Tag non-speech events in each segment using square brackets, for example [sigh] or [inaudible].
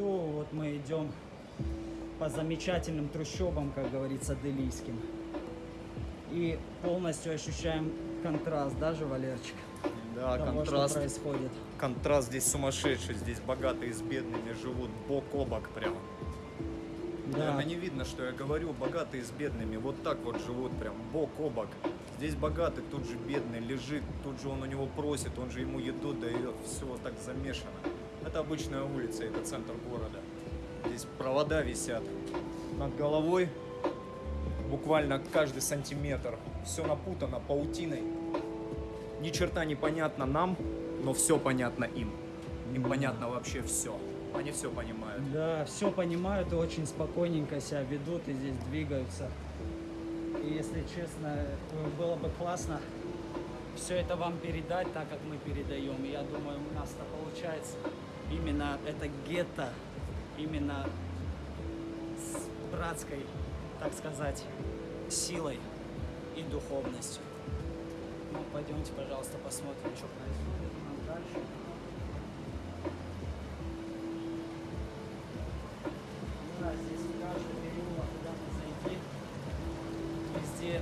все, вот мы идем по замечательным трущобам, как говорится, делийским. И полностью ощущаем контраст, даже, Валерчик? Да, того, контраст. что происходит. Контраст здесь сумасшедший. Здесь богатые с бедными живут бок о бок прямо. Да. Наверное, не видно, что я говорю. Богатые с бедными вот так вот живут прям бок о бок. Здесь богатый, тут же бедный лежит, тут же он у него просит, он же ему еду дает. Все вот так замешано. Это обычная улица, это центр города. Здесь провода висят над головой. Буквально каждый сантиметр. Все напутано паутиной. Ни черта не понятно нам, но все понятно им. Им понятно вообще все. Они все понимают. Да, все понимают и очень спокойненько себя ведут и здесь двигаются. И если честно, было бы классно все это вам передать так, как мы передаем. И я думаю, у нас это получается. Именно это гетто, именно с братской, так сказать, силой и духовностью. Ну, пойдемте, пожалуйста, посмотрим, что происходит у нас дальше. Да, здесь каждый переулок, куда мы зайти, везде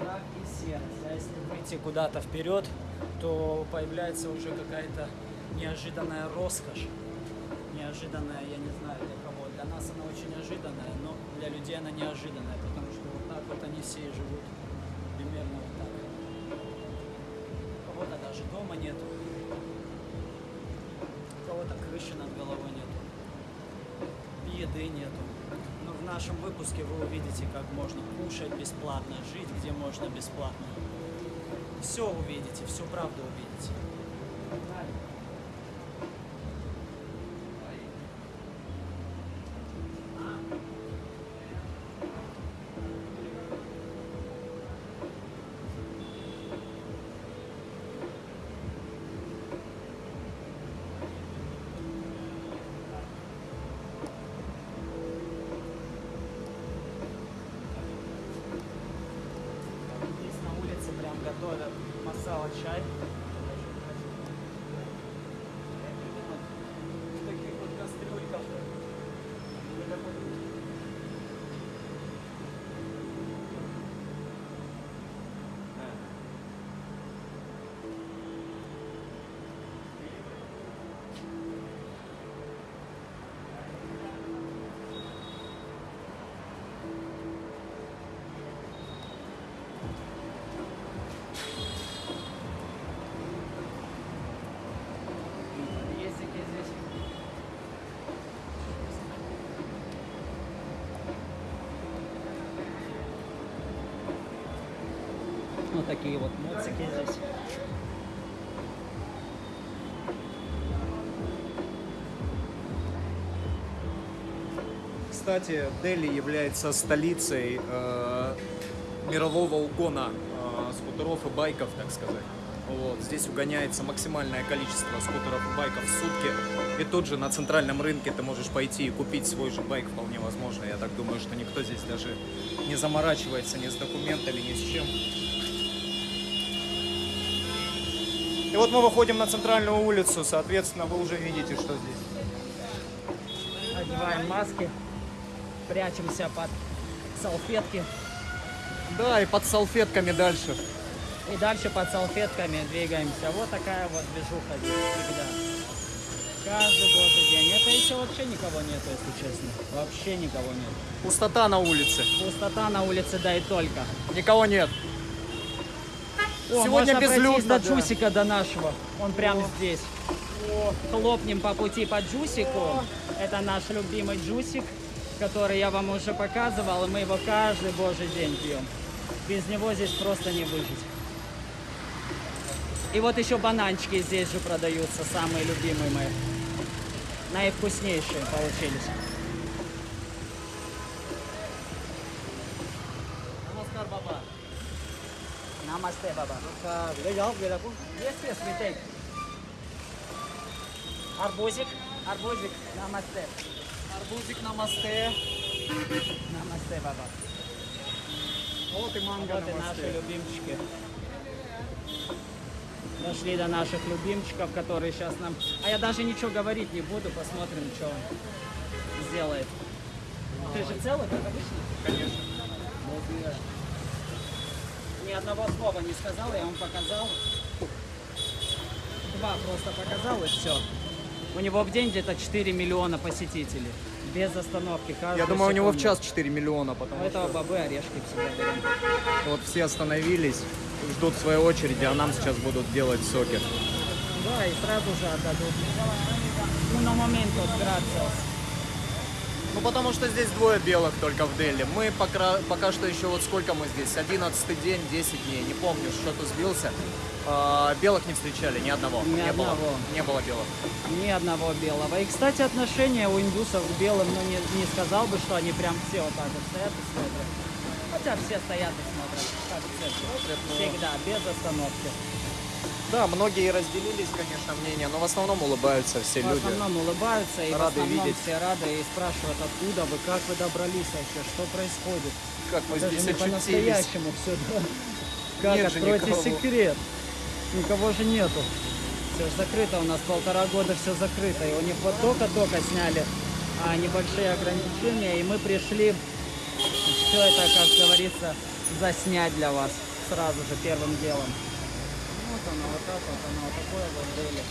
мрак и серость. А если выйти куда-то вперед, то появляется уже какая-то неожиданная роскошь. Неожиданная, я не знаю для кого. Для нас она очень ожиданная, но для людей она неожиданная, потому что вот так вот они все и живут. Примерно вот так. Кого-то даже дома нету. Кого-то крыши над головой нету. Еды нету. Но в нашем выпуске вы увидите, как можно кушать бесплатно, жить где можно бесплатно. Все увидите, всю правду увидите. Такие вот моцики здесь. Кстати, Дели является столицей э, мирового угона э, скутеров и байков, так сказать. Вот. Здесь угоняется максимальное количество скутеров и байков в сутки. И тут же на центральном рынке ты можешь пойти и купить свой же байк вполне возможно. Я так думаю, что никто здесь даже не заморачивается ни с документами, ни с чем. И вот мы выходим на центральную улицу, соответственно, вы уже видите, что здесь. Одеваем маски, прячемся под салфетки. Да, и под салфетками дальше. И дальше под салфетками двигаемся. Вот такая вот движуха здесь всегда. Каждый божий день. Это еще вообще никого нету, если честно. Вообще никого нет. Пустота на улице. Пустота на улице, да и только. Никого нет. О, Сегодня безлюдно, до. Джусика, до нашего. Он прямо здесь. Хлопнем по пути по Джусику. Это наш любимый Джусик, который я вам уже показывал, и мы его каждый божий день пьем. Без него здесь просто не выжить. И вот еще бананчики здесь же продаются, самые любимые мои. Наивкуснейшие получились. Namaste, Baba. Ну есть, есть, we take. Арбузик, арбузик, намасте. Арбузик, намасте. Намасте, Баба. Вот и манго, Вот и наши любимчики. Дошли до наших любимчиков, которые сейчас нам... А я даже ничего говорить не буду, посмотрим, что он сделает. Ты же целый, как обычно? Конечно. Ни одного слова не сказал, я вам показал. Два просто показал и все. У него в день где-то 4 миллиона посетителей. Без остановки. каждую Я думаю, у него в секунду. час 4 миллиона, У потому этого что бобы орешки всегда берем. вот все остановились, ждут своей очереди, а нам сейчас будут делать соки. Да, и сразу же отдадут. Ну, на момент gracias. Ну, потому что здесь двое белых только в Дели. Мы пока, пока что еще вот сколько мы здесь? 11 день, 10 дней, не помню, что-то сбился. А, белых не встречали, ни одного. Ни не было. одного. Не было белых. Ни одного белого. И, кстати, отношение у индусов к белым, ну, не, не сказал бы, что они прям все вот так вот стоят и смотрят. Хотя все стоят и смотрят, как в церкви. Всегда, без остановки. Да, многие разделились, конечно, мнения, но в основном улыбаются все В люди. основном улыбаются и в Рады основном видеть. все рады и спрашивают, откуда вы, как вы добрались вообще, что происходит. Как мы Даже здесь не по-настоящему все, да. [laughs] Как, Нет откройте никого. секрет. Никого же нету. Все закрыто, у нас полтора года все закрыто. И у них вот только-только сняли а, небольшие ограничения, и мы пришли все это, как говорится, заснять для вас сразу же первым делом. Вот оно, вот так вот оно, вот такое вот Дели.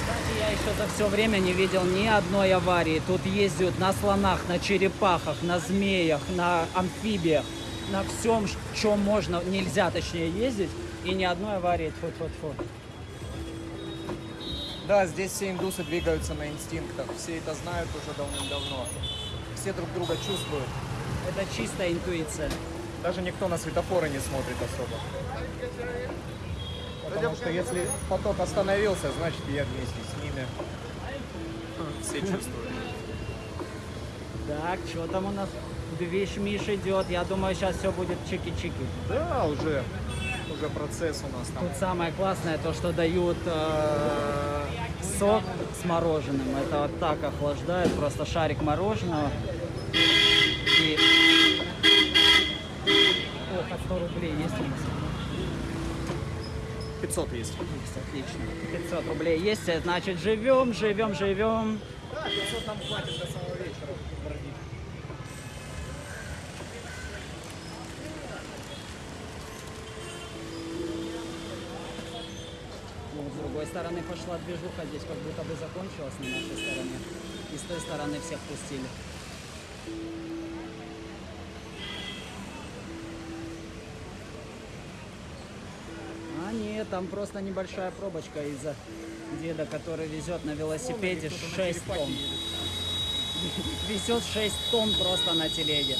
Кстати, я еще за все время не видел ни одной аварии. Тут ездят на слонах, на черепахах, на змеях, на амфибиях, на всем, чем можно, нельзя точнее ездить. И ни одной аварии. Тьфу-тьфу-тьфу. Да, здесь все индусы двигаются на инстинктах. Все это знают уже давным-давно. Все друг друга чувствуют. Это чистая интуиция. Даже никто на светофоры не смотрит особо. Потому что если поток остановился, значит я вместе с ними. Все чувствуют. Так, что там у нас? Движ Миш идет. Я думаю, сейчас все будет чики-чики. Да, уже, уже процесс у нас там. Тут самое классное то, что дают э, сок с мороженым. Это вот так охлаждает, просто шарик мороженого. И... О, по 100 рублей есть у нас? 500 есть. Отлично. 500 рублей есть, э, значит живем, живем, живем. Да, 500 нам хватит до самого вечера. Вот, с другой стороны пошла движуха, здесь как будто бы закончилась на нашей стороне. И с той стороны всех пустили. А нет, там просто небольшая пробочка из-за деда, который везет на велосипеде 6 тонн. [laughs] Везет 6 тонн просто на телеге.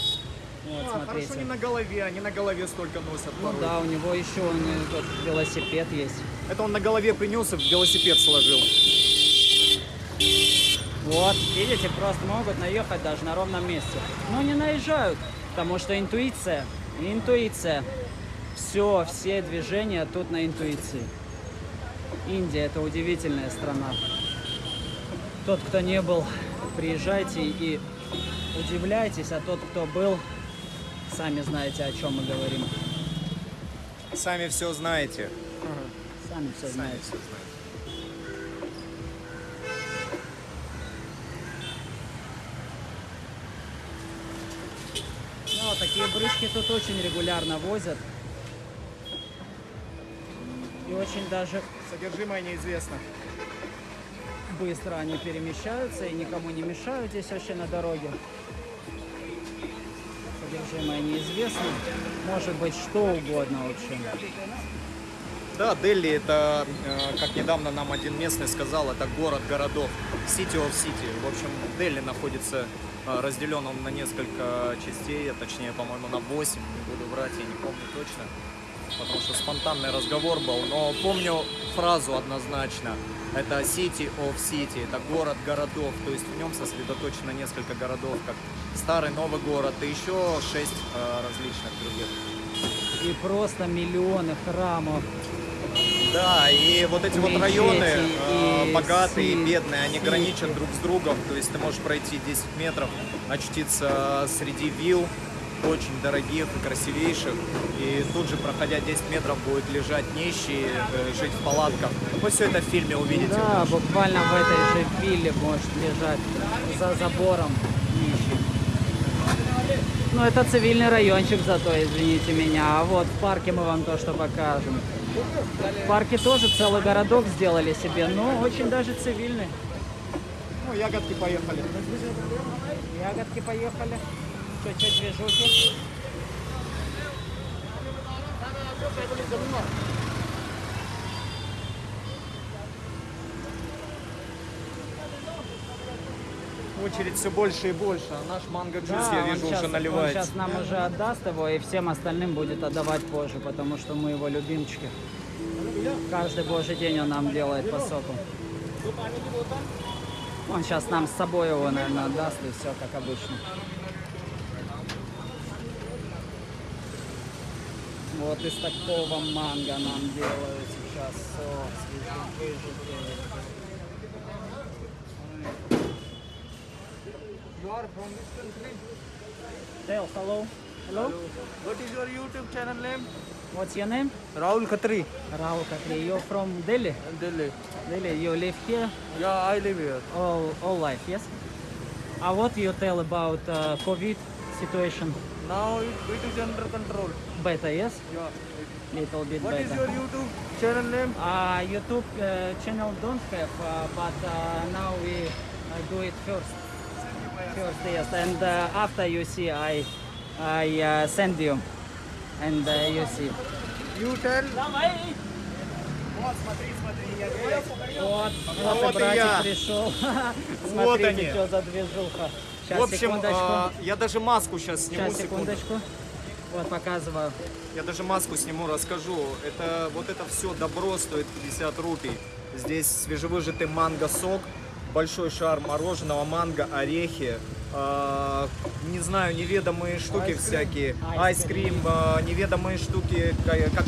Вот, А, смотрите. хорошо не на голове, они на голове столько носят Ну порой. да, у него еще он, тот велосипед есть. Это он на голове принес и в велосипед сложил. Вот, видите, просто могут наехать даже на ровном месте. Но не наезжают, потому что интуиция, интуиция. Все, все движения тут на интуиции. Индия это удивительная страна. Тот, кто не был, приезжайте и удивляйтесь, а тот, кто был, сами знаете, о чем мы говорим. Сами все знаете. Сами все Сами знаете. все знаете. Ну, такие брызги тут очень регулярно возят. И очень даже Содержимое неизвестно. быстро они перемещаются и никому не мешают здесь вообще на дороге. Содержимое неизвестно. Может быть что угодно вообще. Да, Дели это, э, как недавно нам один местный сказал, это город городов. City of City. В общем, Дели находится э, разделен он на несколько частей, а точнее, по-моему, на 8, не буду врать, я не помню точно. Потому что спонтанный разговор был, но помню фразу однозначно. Это City of City, это город городов, то есть в нем сосредоточено несколько городов, как старый новый город и еще шесть э, различных других. И просто миллионы храмов. Да, и вот эти вот Мечети районы, э, и богатые и бедные, они граничат друг с другом. То есть ты можешь пройти 10 метров, очутиться среди вилл, очень дорогих и красивейших. И тут же, проходя 10 метров, будет лежать нищий, э, жить в палатках. Вы все это в фильме увидите. Да, буквально в этой же вилле может лежать за забором нищий. Ну, это цивильный райончик зато, извините меня. А вот в парке мы вам то, что покажем. В парке тоже целый городок сделали себе, но очень даже цивильный. Ну, ягодки поехали. Ягодки поехали. Чуть-чуть движухи. Очередь все больше и больше. А наш манго джус, я он вижу, щас- уже Он наливается. сейчас нам уже отдаст его и всем остальным будет отдавать позже, потому что мы его любимчики. Каждый божий день он нам делает по соку. Он сейчас нам с собой его, наверное, отдаст и все как обычно. Вот из такого манго нам делают сейчас сок свежевыжатый. You are from which country? Tell hello. Hello. What is your YouTube channel name? What's your name? Rahul Khatri, Rahul Khatri. You're from Delhi. Delhi. Delhi. You live here Yeah, I live here. all all life, yes? Uh, what you tell about uh, COVID situation? Now it, it is under control. Better, yes? Yeah. Little bit What is better. your YouTube channel name? Uh, YouTube uh, channel don't have, uh, but uh, now we uh, do it first. First, yes, and uh, after you see, I I uh, send you, and uh, you see. You tell. Вот, вот, Вот и и братик я. пришел. Вот Смотрите, они. что за движуха. Сейчас, В общем, секундочку. а, я даже маску сейчас сниму. Сейчас, секунду. секундочку. Вот, показываю. Я даже маску сниму, расскажу. Это вот это все добро стоит 50 рупий. Здесь свежевыжатый манго-сок, большой шар мороженого, манго, орехи, а, не знаю, неведомые штуки Айскрим. всякие, Айскрим. а, неведомые штуки, ка- как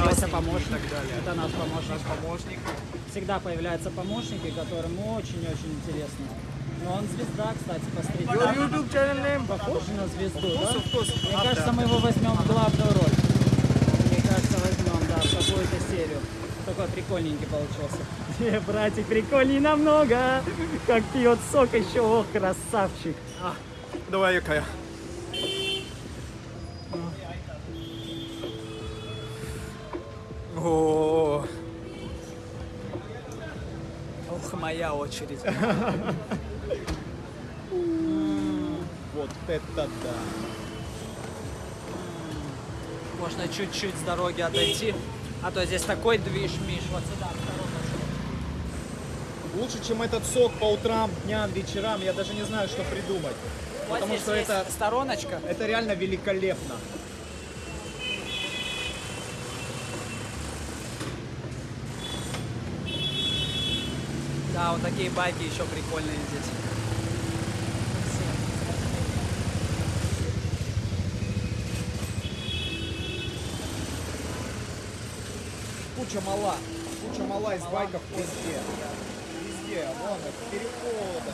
красненькие помощник. и так далее. Это наш помощник. Наш помощник. Всегда появляются помощники, которым очень-очень интересно. Но он звезда, кстати, по Your. YouTube channel name? Похож на звезду, да? Мне кажется, мы его возьмем в главную роль. Мне кажется, возьмем, да, в какую-то серию. Такой прикольненький получился. Э, Братик, прикольней намного. Как пьет сок еще, ох, красавчик. А, давай, Якая. О, Ох, моя очередь. [laughs] вот это да. Можно чуть-чуть с дороги отойти. А то здесь такой движ-миш. Вот сюда. Лучше, чем этот сок по утрам, дням, вечерам, я даже не знаю, что придумать. Вот Потому что это, стороночка. это реально великолепно. Да, вот такие байки еще прикольные здесь. Куча мала. Куча мала из байков везде. Везде. Вон, перехода.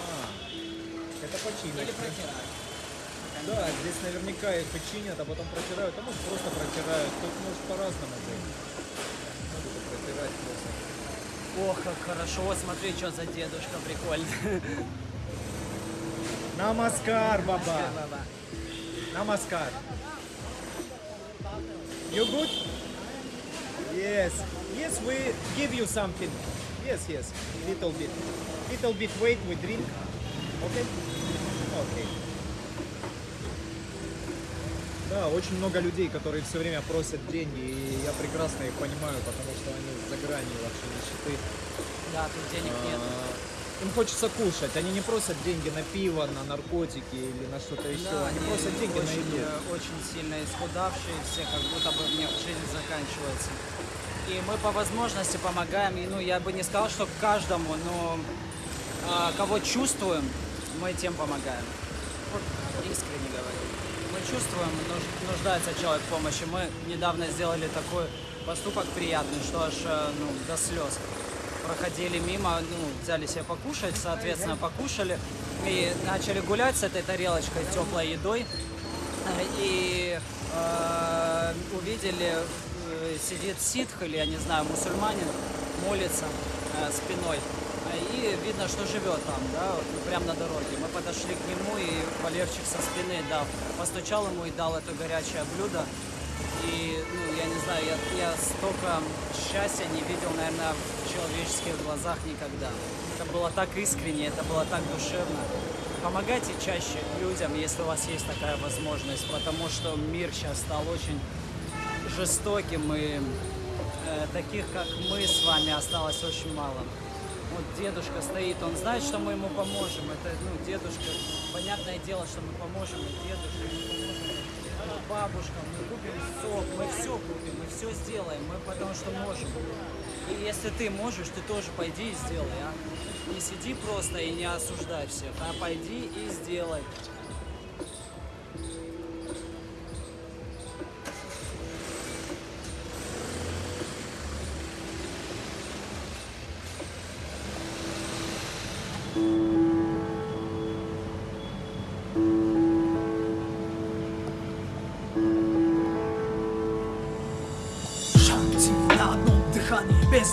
А, Это починят. Да, здесь наверняка их починят, а потом протирают. А может просто протирают. Тут может по-разному быть. Ох, как хорошо. Вот смотри, что за дедушка прикольный. Намаскар, баба. Namaskar. You good? Yes. Yes, we give you something. Yes, yes. Little bit. Little bit wait, we drink. Okay. Да, очень много людей, которые все время просят деньги, и я прекрасно их понимаю, потому что они за гранью вообще нищеты. Да, тут денег нет. А, Им хочется кушать. Они не просят деньги на пиво, на наркотики или на что-то еще. Да, они они просят деньги на очень, еду. э, очень сильно исхудавшие, все как будто бы у них жизнь заканчивается. И мы по возможности помогаем, и, ну, я бы не сказал, что каждому, но а, кого чувствуем, мы тем помогаем. Вот искренне говорю. Чувствуем, нуж- нуждается человек в помощи. Мы недавно сделали такой поступок приятный, что аж э, ну, до слез. Проходили мимо, ну, взяли себе покушать, соответственно, покушали и начали гулять с этой тарелочкой теплой едой. Э, И э, увидели, э, сидит ситх или, я не знаю, мусульманин, молится э, спиной. Видно, что живет там, да, вот прямо на дороге. Мы подошли к нему, и Валерчик со спины дал, постучал ему и дал это горячее блюдо. И, ну, я не знаю, я, я столько счастья не видел, наверное, в человеческих глазах никогда. Это было так искренне, это было так душевно. Помогайте чаще людям, если у вас есть такая возможность, потому что мир сейчас стал очень жестоким, и э, таких, как мы с вами, осталось очень мало. Вот дедушка стоит, он знает, что мы ему поможем. Это, ну, дедушка, понятное дело, что мы поможем и дедушке, мы поможем э, бабушкам, мы купим сок, мы все купим, мы все сделаем, мы потому что можем. И если ты можешь, ты тоже пойди и сделай, а. Не сиди просто и не осуждай всех, а пойди и сделай.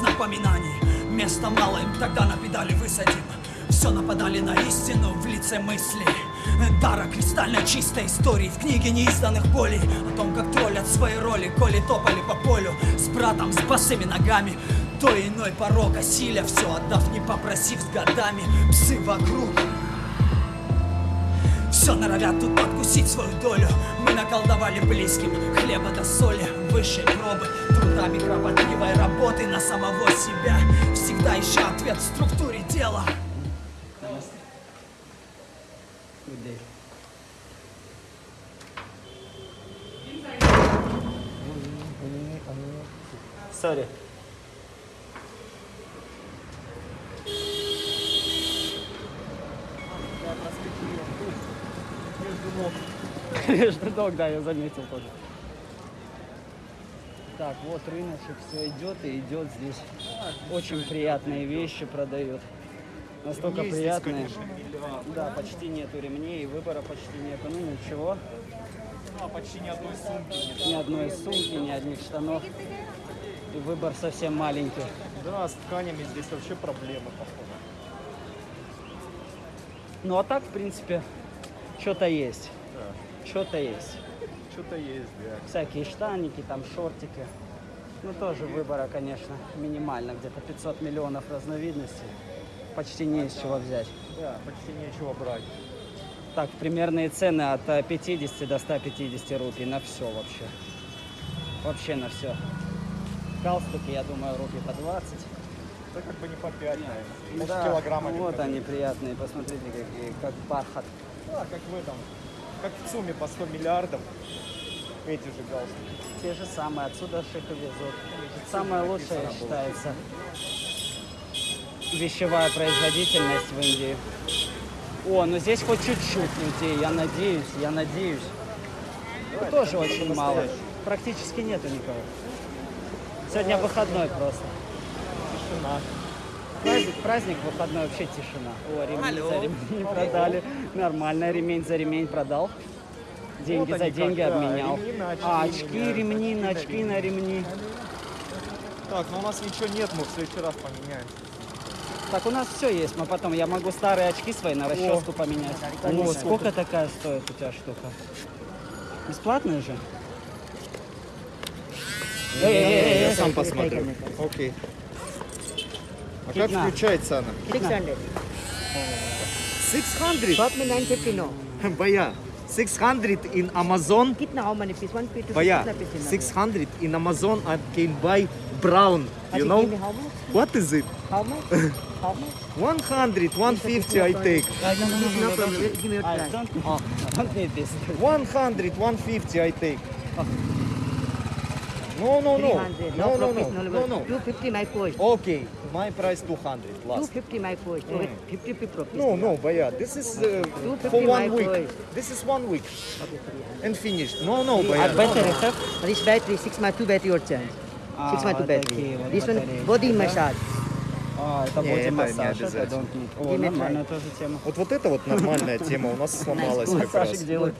Напоминаний Места мало им, тогда на педали высадим. Все нападали на истину в лице мысли. Дара кристально чистой истории В книге неизданных болей. О том, как троллят свои роли Коли топали по полю С братом, с босыми ногами. То иной порог осиля Все отдав, не попросив с годами. Псы вокруг. Все норовят тут подкусить свою долю. Мы наколдовали близким хлеба до соли Высшей пробы, трудами кропотливой работы На самого себя Всегда ища ответ в структуре дела Good day. Sorry. Между ног, да, я заметил тоже. Вот рыночек, все идет и идет здесь. Очень приятные вещи продают. Настолько Ремней здесь, приятные. конечно. Да, почти нету ремней, выбора почти нету. Ну ничего, А, почти ни одной сумки нет. ни одной сумки, ни одних штанов. И выбор совсем маленький. Да, с тканями здесь вообще проблемы, походу. Ну а так, в принципе, что-то есть. Да, Что-то есть. что-то есть, да. Всякие штаники, там шортики. Ну тоже выбора, конечно, минимально. Где-то 500 миллионов разновидностей. Почти не из чего взять. Да, почти нечего брать. Так, примерные цены от э, 50 до 150 рупий на все вообще. Вообще на все. Галстуки, я думаю, рупий по 20. Это как бы не по 5, наверное. Да, килограммами. вот они приятные, посмотрите, какие, как бархат. Да, как в этом. Как в сумме по 100 миллиардов. Эти же галстуки. Те же самые, отсюда и везут. Самое лучшее считается вещевая производительность в Индии. О, ну здесь хоть чуть-чуть людей, я надеюсь, я надеюсь. Ну, тоже очень мало. Практически нету никого. Сегодня выходной просто. Тишина. Праздник, праздник, выходной, вообще тишина. О, ремень за ремень продали. Нормально, ремень за ремень продал. Деньги Вот за деньги как, да, обменял. ремни на очки а, очки, меняются, ремни на очки на ремни. Так, ну у нас ничего нет, мы в следующий раз поменяем. Так, у нас все есть, мы потом, я могу старые очки свои на расческу поменять. О, сколько такая стоит у тебя штука? Бесплатная же? Я сам посмотрю. Окей. А как Китна? включается она? 600. 600? Shop में 950 no. Бая. 600 in Amazon. Git nach Hause, bis wann bitte? But yeah, 600 in Amazon I can buy brown, you know? What is it? How much? [laughs] How much? 100, 150 ah. I take. I don't, need this. 100, 150 I take. No, no, no. 300. No, no, profit, no. No, no. 250 my cost. Okay, my price 200 last. 250 my cost. So Mm. 50 p profit. No, no, Baya, this is uh, 250 for one my week. boy. This is one week Okay, 300. and finished. No, no, Three- Baya. Ah, Battery have? This battery, 6 my 2 battery your change. А, 6 my 2 вот battery. такие вот This one батарейки, body да? massage. А, это Не, боди это не массаж, это обязательно. don't need. О, Give me нормальная тоже тема. Вот, вот это вот нормальная тема у нас сломалась как раз. Массажик делают.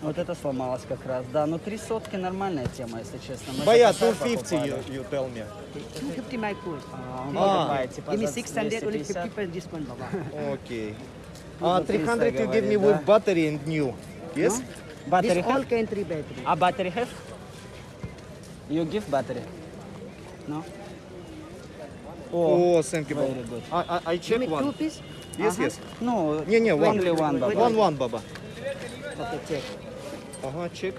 Вот это сломалось как раз, да. Ну три сотки нормальная тема, если честно. Мы Бая, за косарь 250 покупали. you, you tell me. 250 my cost. А, А. типа, Give me за 600, only 250. 50% discount, Baba. Okay. Ну, Uh, за 300 300 you give me with battery and new. Yes? Battery This all country battery. А battery have? You give battery? No? О, Oh, thank you, Baba. very good. I, I, I Give check two one. piece. Yes, Ага. yes. Ну, Не, не, one. only one, баба. One, one, Baba. Okay, check. Uh-huh, check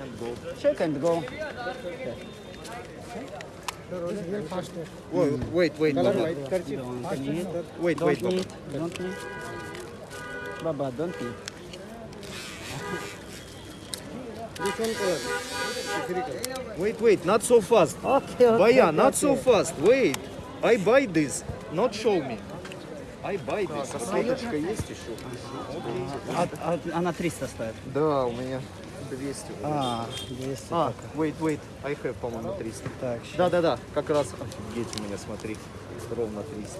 and go. Check and go. Okay. Wait, wait, wait, wait, Don't need. Wait, wait, Baba. Don't need. Baba, don't need. Which one color? Wait, wait, not so fast. Okay, okay. Baya, not okay. so fast. Wait. I buy this. Not show me. I buy this. Соточка есть еще? А, а- она 300 стоит. Да, у меня 200. А, 200 А, только. wait, wait. I have, по-моему, 300. Так, щас. Да-да-да, как раз. Офигеть у меня, смотри. Ровно 300.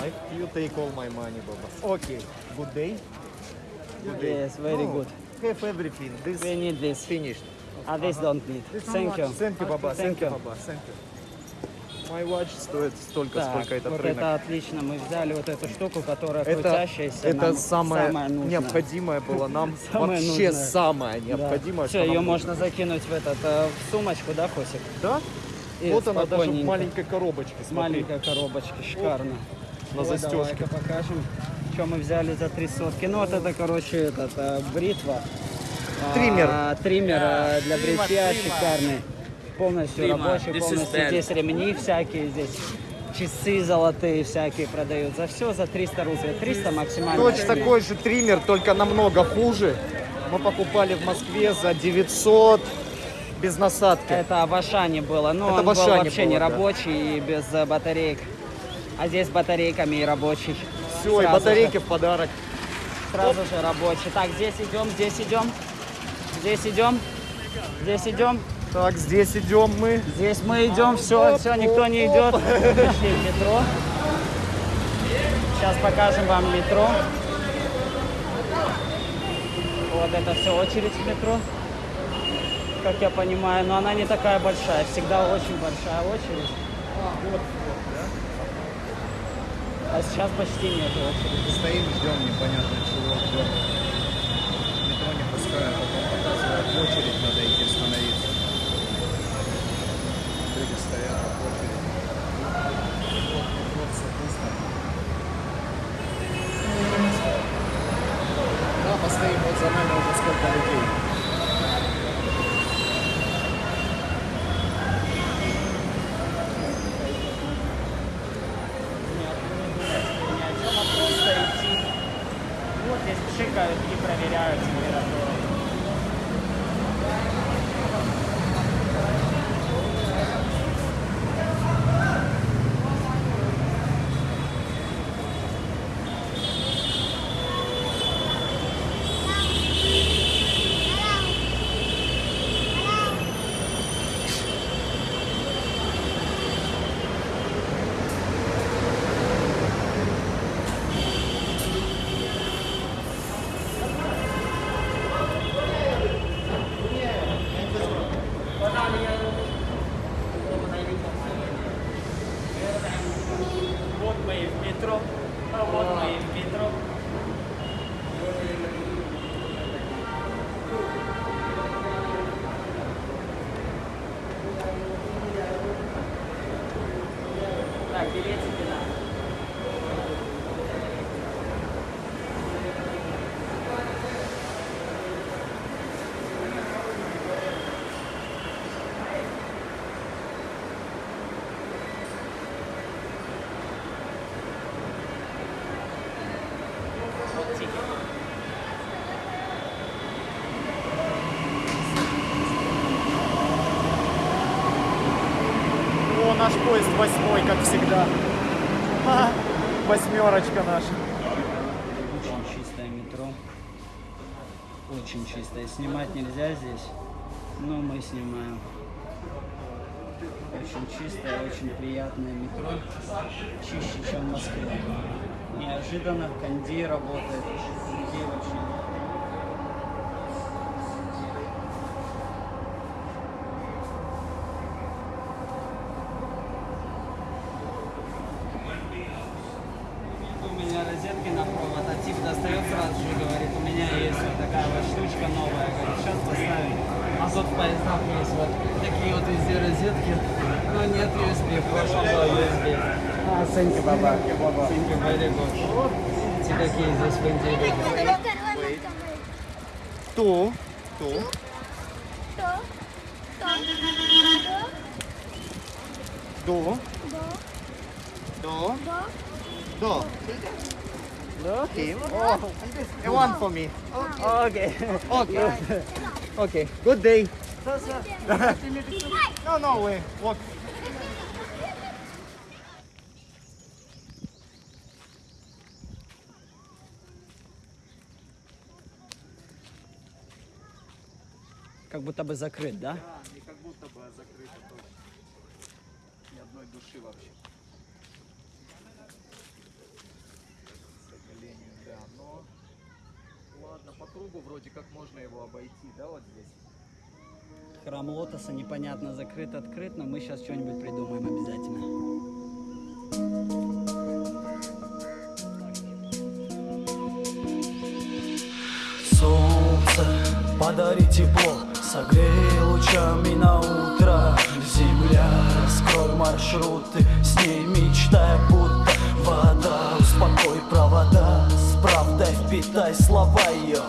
I, you take all my money, Baba. Okay. Good day. Good day. Yes, very Oh, good. Have everything. This We need this. finished. А this don't need. Thank you. Thank you, Baba. Thank Thank you, you. Baba. Thank you. My watch стоит столько, Так, сколько этот вот рынок. это отлично. Мы взяли вот эту штуку, которая Это, крутящаяся. это нам самое, самое нужное. необходимое было нам. [laughs] Самое вообще нужное. самое необходимое. Все, что ее можно закинуть в этот э, в сумочку, да, Косик? Да? И вот она даже в маленькой коробочке. Смотри. маленькой коробочки, шикарно. На Вот, застежке. Покажем, что мы взяли за три сотки. Ну вот это, короче, этот, э, бритва. А, Триммер. триммер э, для бритья шикарный. Полностью рабочий, полностью. Здесь ремни всякие, здесь часы золотые всякие продают. За все за 300 рублей. 300 максимально. Точно такой же триммер, только намного хуже. Мы покупали в Москве за 900 без насадки. Это в Ашане было, но Это он в был Ашане вообще было, не да. рабочий и без э, батареек. А здесь с батарейками и рабочий. Все, и Сразу батарейки же. в подарок. Сразу же рабочий. Так, здесь идем, здесь идем. Здесь идем. Здесь идем. Так, здесь идем мы. Здесь мы идем. Все, все, никто не идет. Пришли в метро. Сейчас покажем вам метро. Вот это все очередь в метро. Как я понимаю, но она не такая большая. Всегда очень большая очередь. А сейчас почти нет очереди. Стоим, ждем непонятно чего. Метро не пускают, потом показывают, очередь Восьмерочка наша. Очень чистое метро. Очень чистое. Снимать нельзя здесь, но мы снимаем. Очень чистое, очень приятное метро. Чище, чем в Москве. Неожиданно кондей работает. Людей вообще нет. У меня розетки на провод, а тип достает сразу же и говорит, у меня есть вот такая вот штучка новая, говорит, сейчас поставим. А тут в поездах есть вот такие вот везде розетки, но нет USB, в прошлом было USB. А, thank you, баба. Thank you, very good. Эти такие здесь в Индии люди. Кто? Кто? До. До. До. No, him. Oh, and one for me. Okay. Okay. okay. Good day. No, no way. What? Как будто бы закрыт, да? И как будто бы закрыто тоже. Ни одной души вообще. К сожалению, да. Но ладно, по кругу вроде как можно его обойти, да, вот здесь. Храм Лотоса непонятно закрыт, открыт, но мы сейчас что-нибудь придумаем обязательно. Солнце, подари тепло, согрей лучами на утро. Земля, раскрой маршруты, с ней мечтай, будто вода. Успокой провода, с правдой впитай слова ее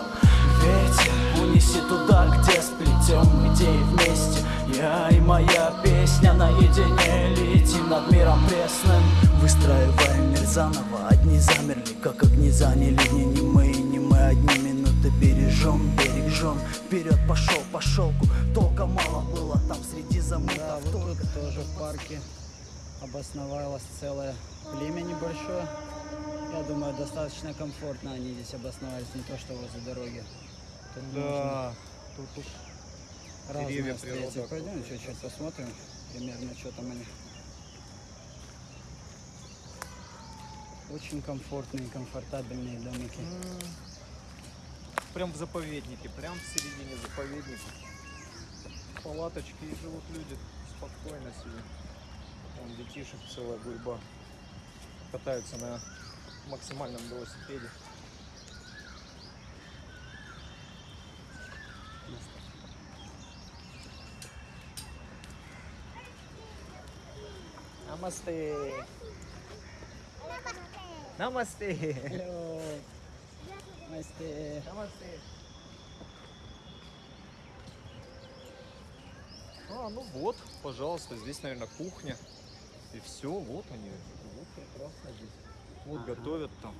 Ветер, унеси туда, где сплетем идеи вместе. Я и моя песня наедине летим над миром пресным. Выстраиваем мир заново, одни замерли, как огни заняли. Не, не мы, не мы, одни бережем, бережем Вперед пошел по шелку, толка мало было там среди Да, замутов вот только тут тоже в парке обосновалось целое племя небольшое. Я думаю, достаточно комфортно они здесь обосновались, не то что возле дороги. Тут можно Тут уж деревья, встретить. Пойдем чуть-чуть посмотрим примерно, что там они. Очень комфортные, комфортабельные домики. Прям в заповеднике, прям в середине заповедника. Палаточки и живут люди спокойно себе. Там детишек целая гурьба. Катаются на максимальном велосипеде. Намасте. Намасте. Hello. Здрасте. Намасте. А, ну вот, пожалуйста, здесь, наверное, кухня. И все, вот они. Вот прекрасно здесь. Вот готовят там.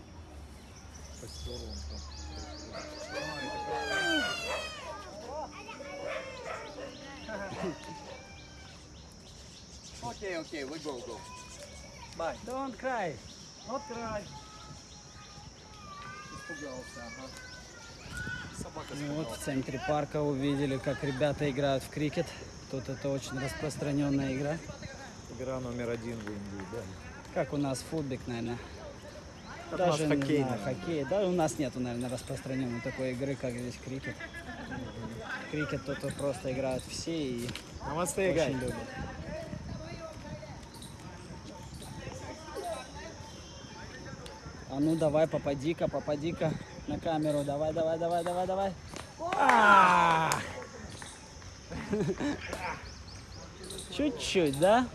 Костер вон там. Окей, окей, we go, go. Bye. Don't cry. Not cry. Испугался, ага. Собака И вот в центре парка увидели, как ребята играют в крикет. Тут это очень распространенная игра. Игра номер один в Индии, да. Как у нас футбик, наверное. Как у нас не хоккей, наверное. хоккей. Да, у нас нету, наверное, распространенной такой игры, как здесь крикет. Крикет тут просто играют все и Намасте, очень любят. А ну давай, попади-ка, попади-ка на камеру. Давай, давай, давай, давай, давай. А! Чуть-чуть, да?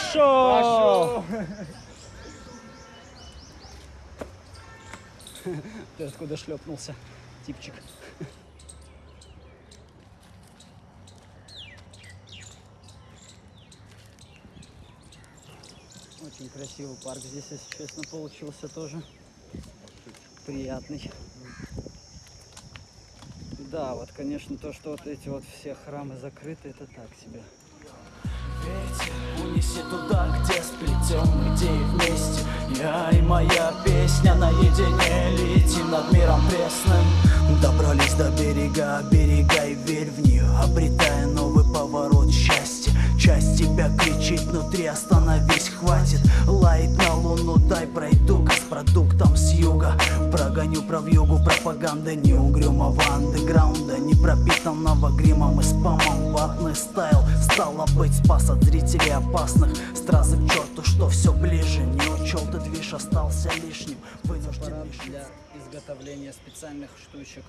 Пошел! Ты откуда шлепнулся, типчик? Очень красивый парк здесь, если честно, получился тоже. Приятный. Да, вот, конечно, то, что вот эти вот все храмы закрыты, это так себе. Унесет туда, где сплетем идеи вместе. Я и моя песня наедине летим над миром пресным. Добрались до берега, берега и верь в нее Обретая Часть тебя кричит внутри, остановись, хватит. Лает на луну, дай пройду-ка с продуктом с юга. Прогоню про югу пропаганды не угрюмого андеграунда Не пропитанного гримом и спамом Ватный стайл, стало быть, спас от зрителей опасных. Стразы к черту, что все ближе. Не учел ты движ, остался лишним. Вынужден лишиться. для изготовления специальных штучек,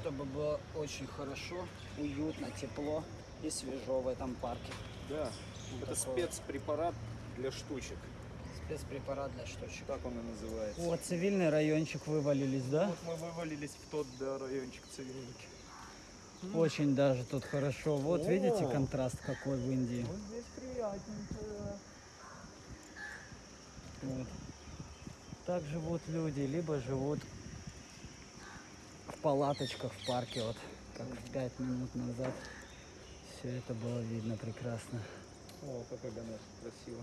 чтобы было очень хорошо, уютно, тепло и свежо в этом парке. Да, это спецпрепарат для штучек. Спецпрепарат для штучек. Так он и называется. О, цивильный райончик вывалились, да? Вот мы вывалились в тот да, райончик цивильники. Очень даже тут хорошо. Вот видите О. контраст какой в Индии. Вот здесь приятненько. Вот. Так живут люди, либо живут в палаточках в парке, вот как пять минут назад. Все это было видно прекрасно. О, какая Ганеш красиво.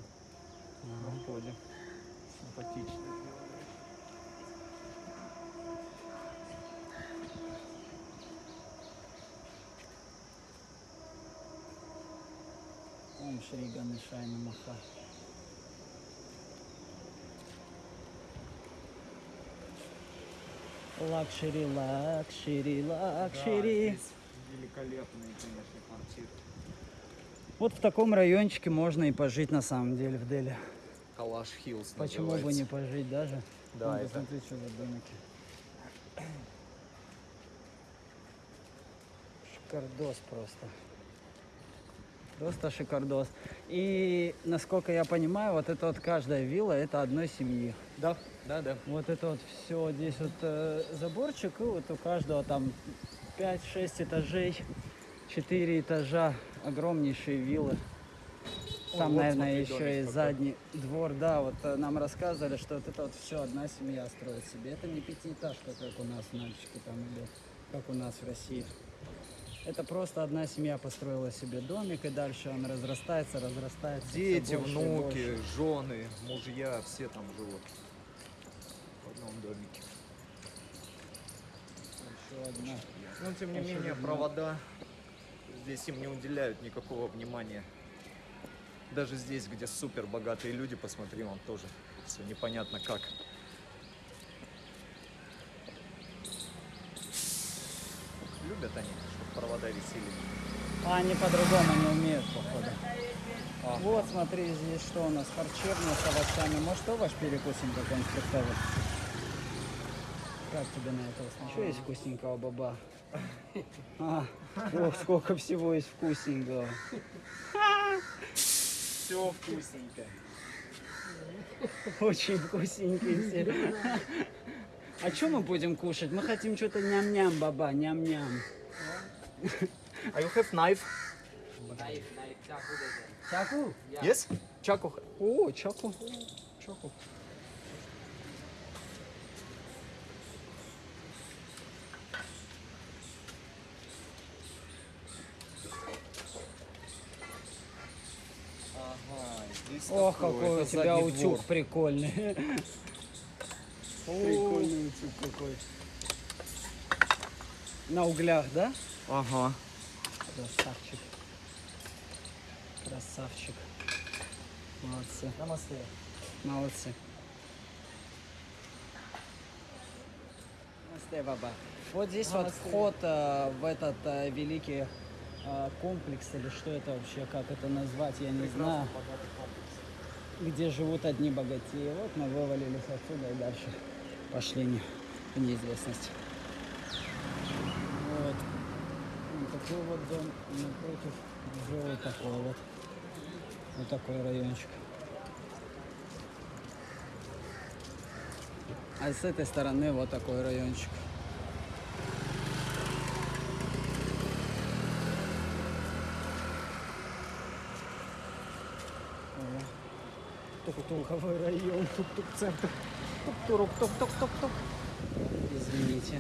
На входе. Симпатично. Ом Шри Ганешай Намаха. Luxury, luxury, luxury. Да, великолепные, конечно, квартиры. Вот в таком райончике можно и пожить на самом деле в Дели. Kailash Hills Почему бы не пожить даже? Да, Вон, это- посмотри, что за домики. Шикардос просто. Просто шикардос. И, насколько я понимаю, вот это вот каждая вилла, это одной семьи. Да, да, да. Вот это вот все, здесь вот э, заборчик, и вот у каждого там 5-6 этажей, 4 этажа, огромнейшие виллы. Там, вот наверное, смотри, еще и задний двор, да, вот э, нам рассказывали, что вот это вот все одна семья строит себе. Это не пятиэтажка, как у нас в Нальчике там или как у нас в России. Это просто одна семья построила себе домик, и дальше он разрастается, разрастается. Дети, больше внуки, жены, мужья, все там живут. В одном домике. Еще одна. Но тем не Очень менее, видно. провода здесь им не уделяют никакого внимания. Даже здесь, где супер богатые люди, посмотри, он тоже все непонятно как. Любят они, чтобы провода висели. А они по-другому не умеют, походу. Вот, смотри, здесь что у нас, харчевня с овощами. Может, овощ перекусим какой-нибудь фруктовый? Как тебе на это? Что есть вкусненького, баба? А, ох, сколько всего есть вкусненького. Все вкусненько. Очень вкусненькие все. А что мы будем кушать? Мы хотим что-то ням-ням, баба, ням-ням. Are you have knife? Чаку? Yes? Чаку. О, чаку. Чаку. Ох, какой у тебя утюг двор. прикольный. [laughs] Прикольный утюг какой. На углях, да? Ага. Красавчик. Красавчик. Молодцы. Намасте. Молодцы. Намасте, баба. Вот здесь вот вход э, в этот э, великий э, комплекс, или что это вообще, как это назвать, я не знаю. Где живут одни богатеи. Вот мы вывалились отсюда и дальше пошли в неизвестность. Вот. Вот такой вот дом. Напротив уже вот такой вот. Вот такой райончик. А с этой стороны вот такой райончик. Тук-туковый район, тук-тук-центр. Тук-турук, тук-тук-тук-тук. Извините.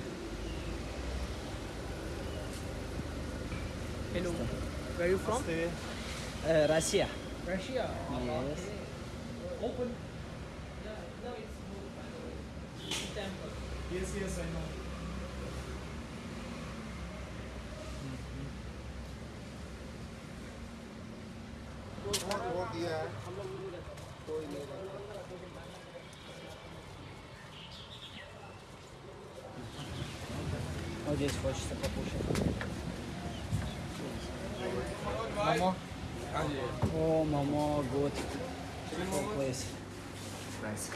Hello. Where are you from? Э, Россия. Russia. Yes. Open. Yes, yes, I know. Вот здесь хочется покушать. Momo. О, мамо, good. Good place. Nice.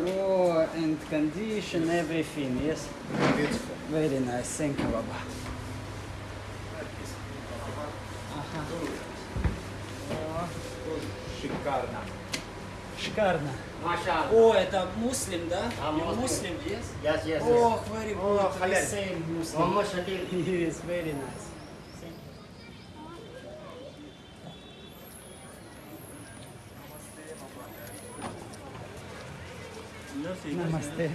Oh, and condition, everything, yes? Beautiful. Very nice, thank you, Baba. Ага. Шикарно. Шикарно. Mashallah. О, это муслим, да? А, You Muslim. Muslim, yes? Yes, yes, yes. Oh, very good. Oh, we halal. same Muslim. Muhammad Shakir. Yes, very nice. Намасте.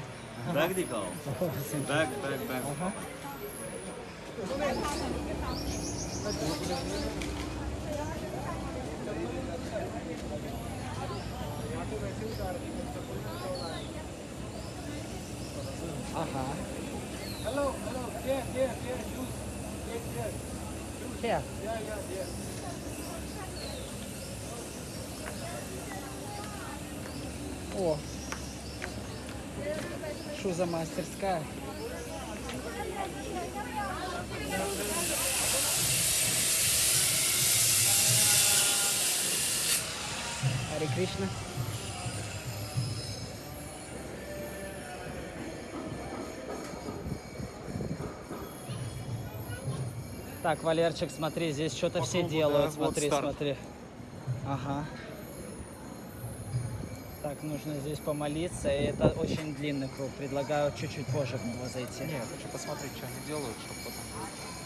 बैग दिखाओ bag bag bag Ага. Hello, hello. Here, here, here. Juice. Take here. Here. Yeah, yeah, yeah. О. Что за мастерская? Харе Кришна. Так, Валерчик, смотри, здесь что-то все делают. смотри, смотри. Ага. Так, нужно здесь помолиться, и это очень длинный круг. Предлагаю чуть-чуть позже в него зайти. Не, я хочу посмотреть, что они делают, чтобы потом...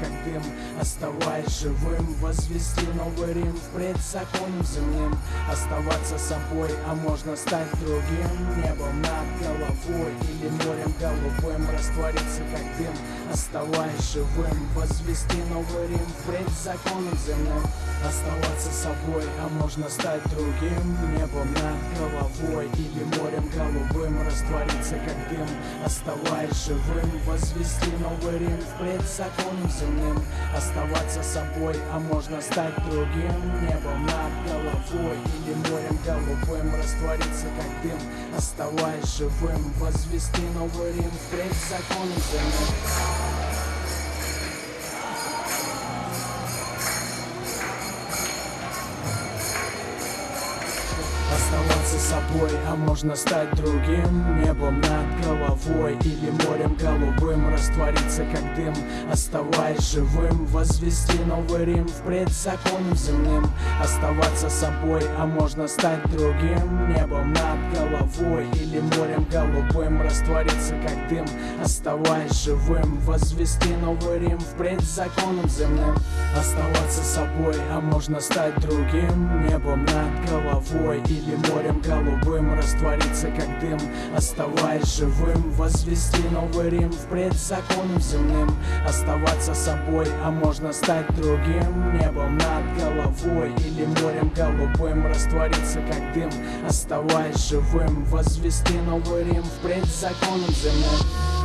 как дым, оставаясь живым Возвести новый Рим впредь законом земным. Оставаться собой, а можно стать другим. Небом над головой или морем голубым. Раствориться как дым, оставаясь живым Возвести новый Рим впредь законом земным Оставаться собой, а можно стать другим Небом над головой или морем голубым. Раствориться как дым, оставаясь живым. Возвести новый Рим впредь законом земным. Оставаться собой, а можно стать другим Небом над головой или морем голубым. Раствориться как дым, оставаясь живым. Возвести новый Рим впредь законом земным Собой, а можно стать другим Небом над головой или морем голубым. Раствориться как дым, оставаясь живым. Возвести новый Рим впредь законом земным. Оставаться собой, а можно стать другим Небом над головой или морем голубым. Раствориться как дым, оставаясь живым. Возвести новый Рим впредь законом земным. Оставаться собой, а можно стать другим Небом над головой или морем голубым Раствориться как дым, оставаясь живым Возвести новый Рим впредь законом земным. Оставаться собой, а можно стать другим. Небом над головой или морем голубым. Раствориться как дым, оставаясь живым Возвести новый Рим впредь законом земным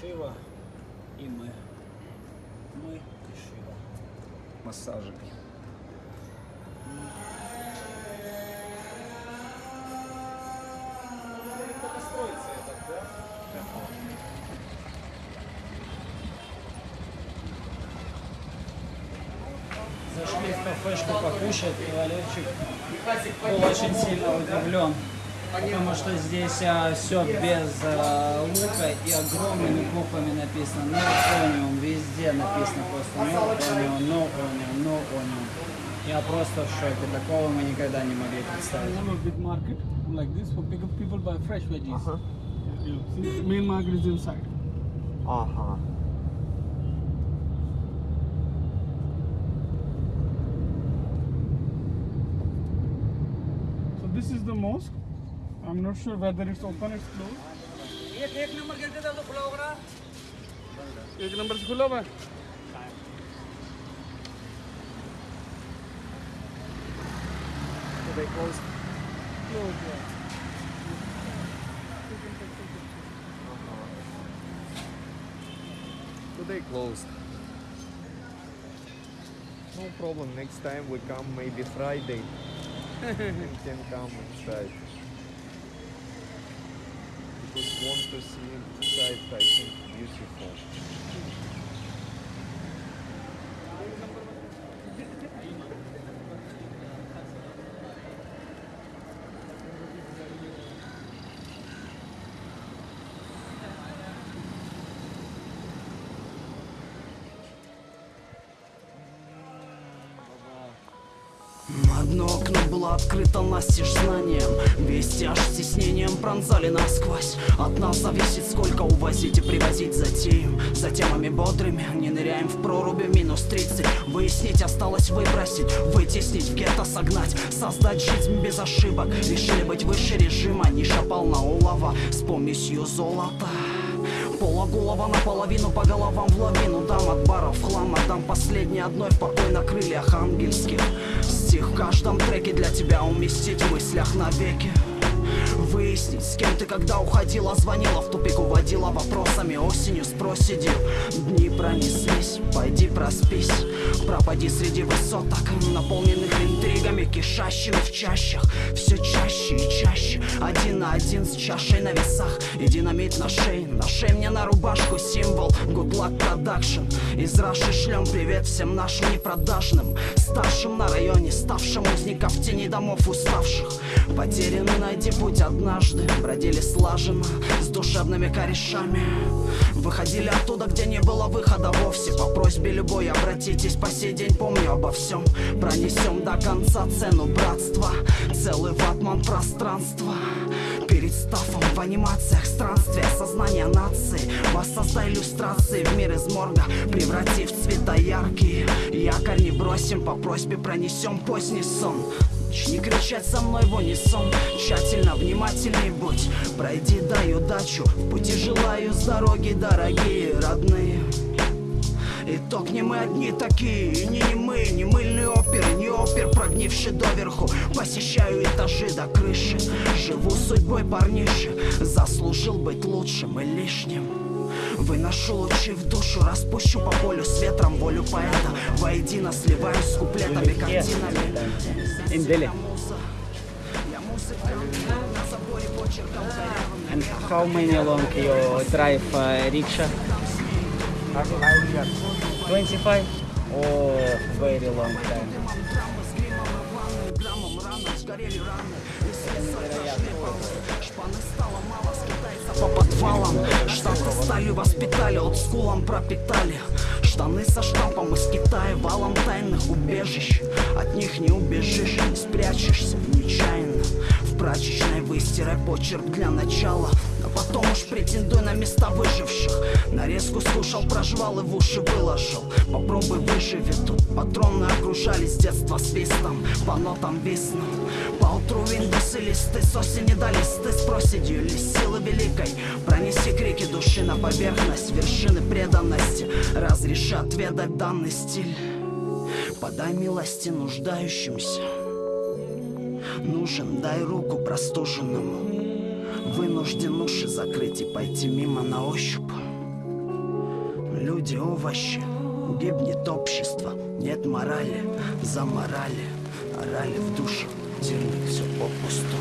Шива и мы. Мы и Шива. Массажик. Зашли в кафешку покушать, и Валерчик был очень сильно удивлен. Потому что здесь все без а, лука и огромными буквами написано no onion, везде написано просто no onion, no onion, no onion. Я просто в шоке, такого мы никогда не могли представить. Have a big market like this for people, people buy fresh veggies. Yeah, see, main market is inside. Ага. So this is the mosque. I'm not sure whether it's open, it's closed. एक एक नंबर कर देता तो खुला होगा एक नंबर से खुला हुआ है So they closed. Closed, yeah. So they closed. No problem. Next time we come maybe Friday. [laughs] we can come inside. Because To see inside. I think beautiful. Открыто настежь знанием. Вести аж стеснением пронзали насквозь. От нас зависит, сколько увозить и привозить затеем За темами бодрыми, не ныряем в проруби Минус 30, выяснить осталось выбросить Вытеснить, в гетто согнать. Создать жизнь без ошибок. Решили быть выше режима Ниша полна улова. С помесью золота. Полуголова наполовину по головам в лавину. Дам от баров хлам, отдам последний одной в покой на крыльях ангельских Стих в каждом треке для тебя уместить в мыслях навеки. Выяснить, с кем ты когда уходила Звонила в тупик, уводила вопросами Осенью с проседью Дни пронеслись, пойди проспись Пропади среди высоток Наполненных интригами, кишащими в чащах. Все чаще и чаще. Один на один с чашей на весах. И динамит на шее. На шее мне на рубашку символ. Good luck production. Из Раши шлем привет всем нашим непродажным. Старшим на районе, ставшим узников тени домов уставших. Потерянный найди путь однажды. Бродили слаженно, с душевными корешами. Выходили оттуда, где не было выхода вовсе. По просьбе любой обратитесь, по сей день помню обо всем. Пронесем до конца цену братства. Целый ватман пространства. Перед стафом в анимациях странствия Сознание нации. Воссоздай иллюстрации в мир из морга Преврати в цвета яркие. Якорь не бросим, по просьбе пронесем поздний сон. Начни кричать со мной в унисон. Тщательно, внимательней будь. Пройди, дай удачу. В пути желаю с дороги, дорогие родные Итог не мы одни такие, и не, не мы, не мыльные оперы, не опер, прогнивший доверху. Посещаю этажи до крыши, живу судьбой парниши Заслужил быть лучшим и лишним. Выношу лучи в душу, распущу по полю с ветром волю поэта. Воедино сливаюсь с куплетами, картинами. Индели. And how many long you drive uh, rickshaw? 25? Oh, very long time. по подвалам Штаты стали воспитали, олдскулом пропитали Штаны со штампом из Китая Валом тайных убежищ От них не убежишь, спрячешься нечаянно прачечной выстирай почерк для начала. Но потом уж претендуй на места выживших. Нарезку скушал, прожвал и в уши выложил. Попробуй выживи тут Патроны окружали с детства свистом По нотам виснут Поутру виндусы листы С осени до листы с проседью Или силы великой. Пронеси крики души на поверхность Вершины преданности. Разреши отведать данный стиль. Подай милости нуждающимся Нужен, дай руку простуженному. Вынужден уши закрыть и пойти мимо на ощупь. Люди овощи, гибнет общество Нет морали, за морали Орали в душу, терник все попусту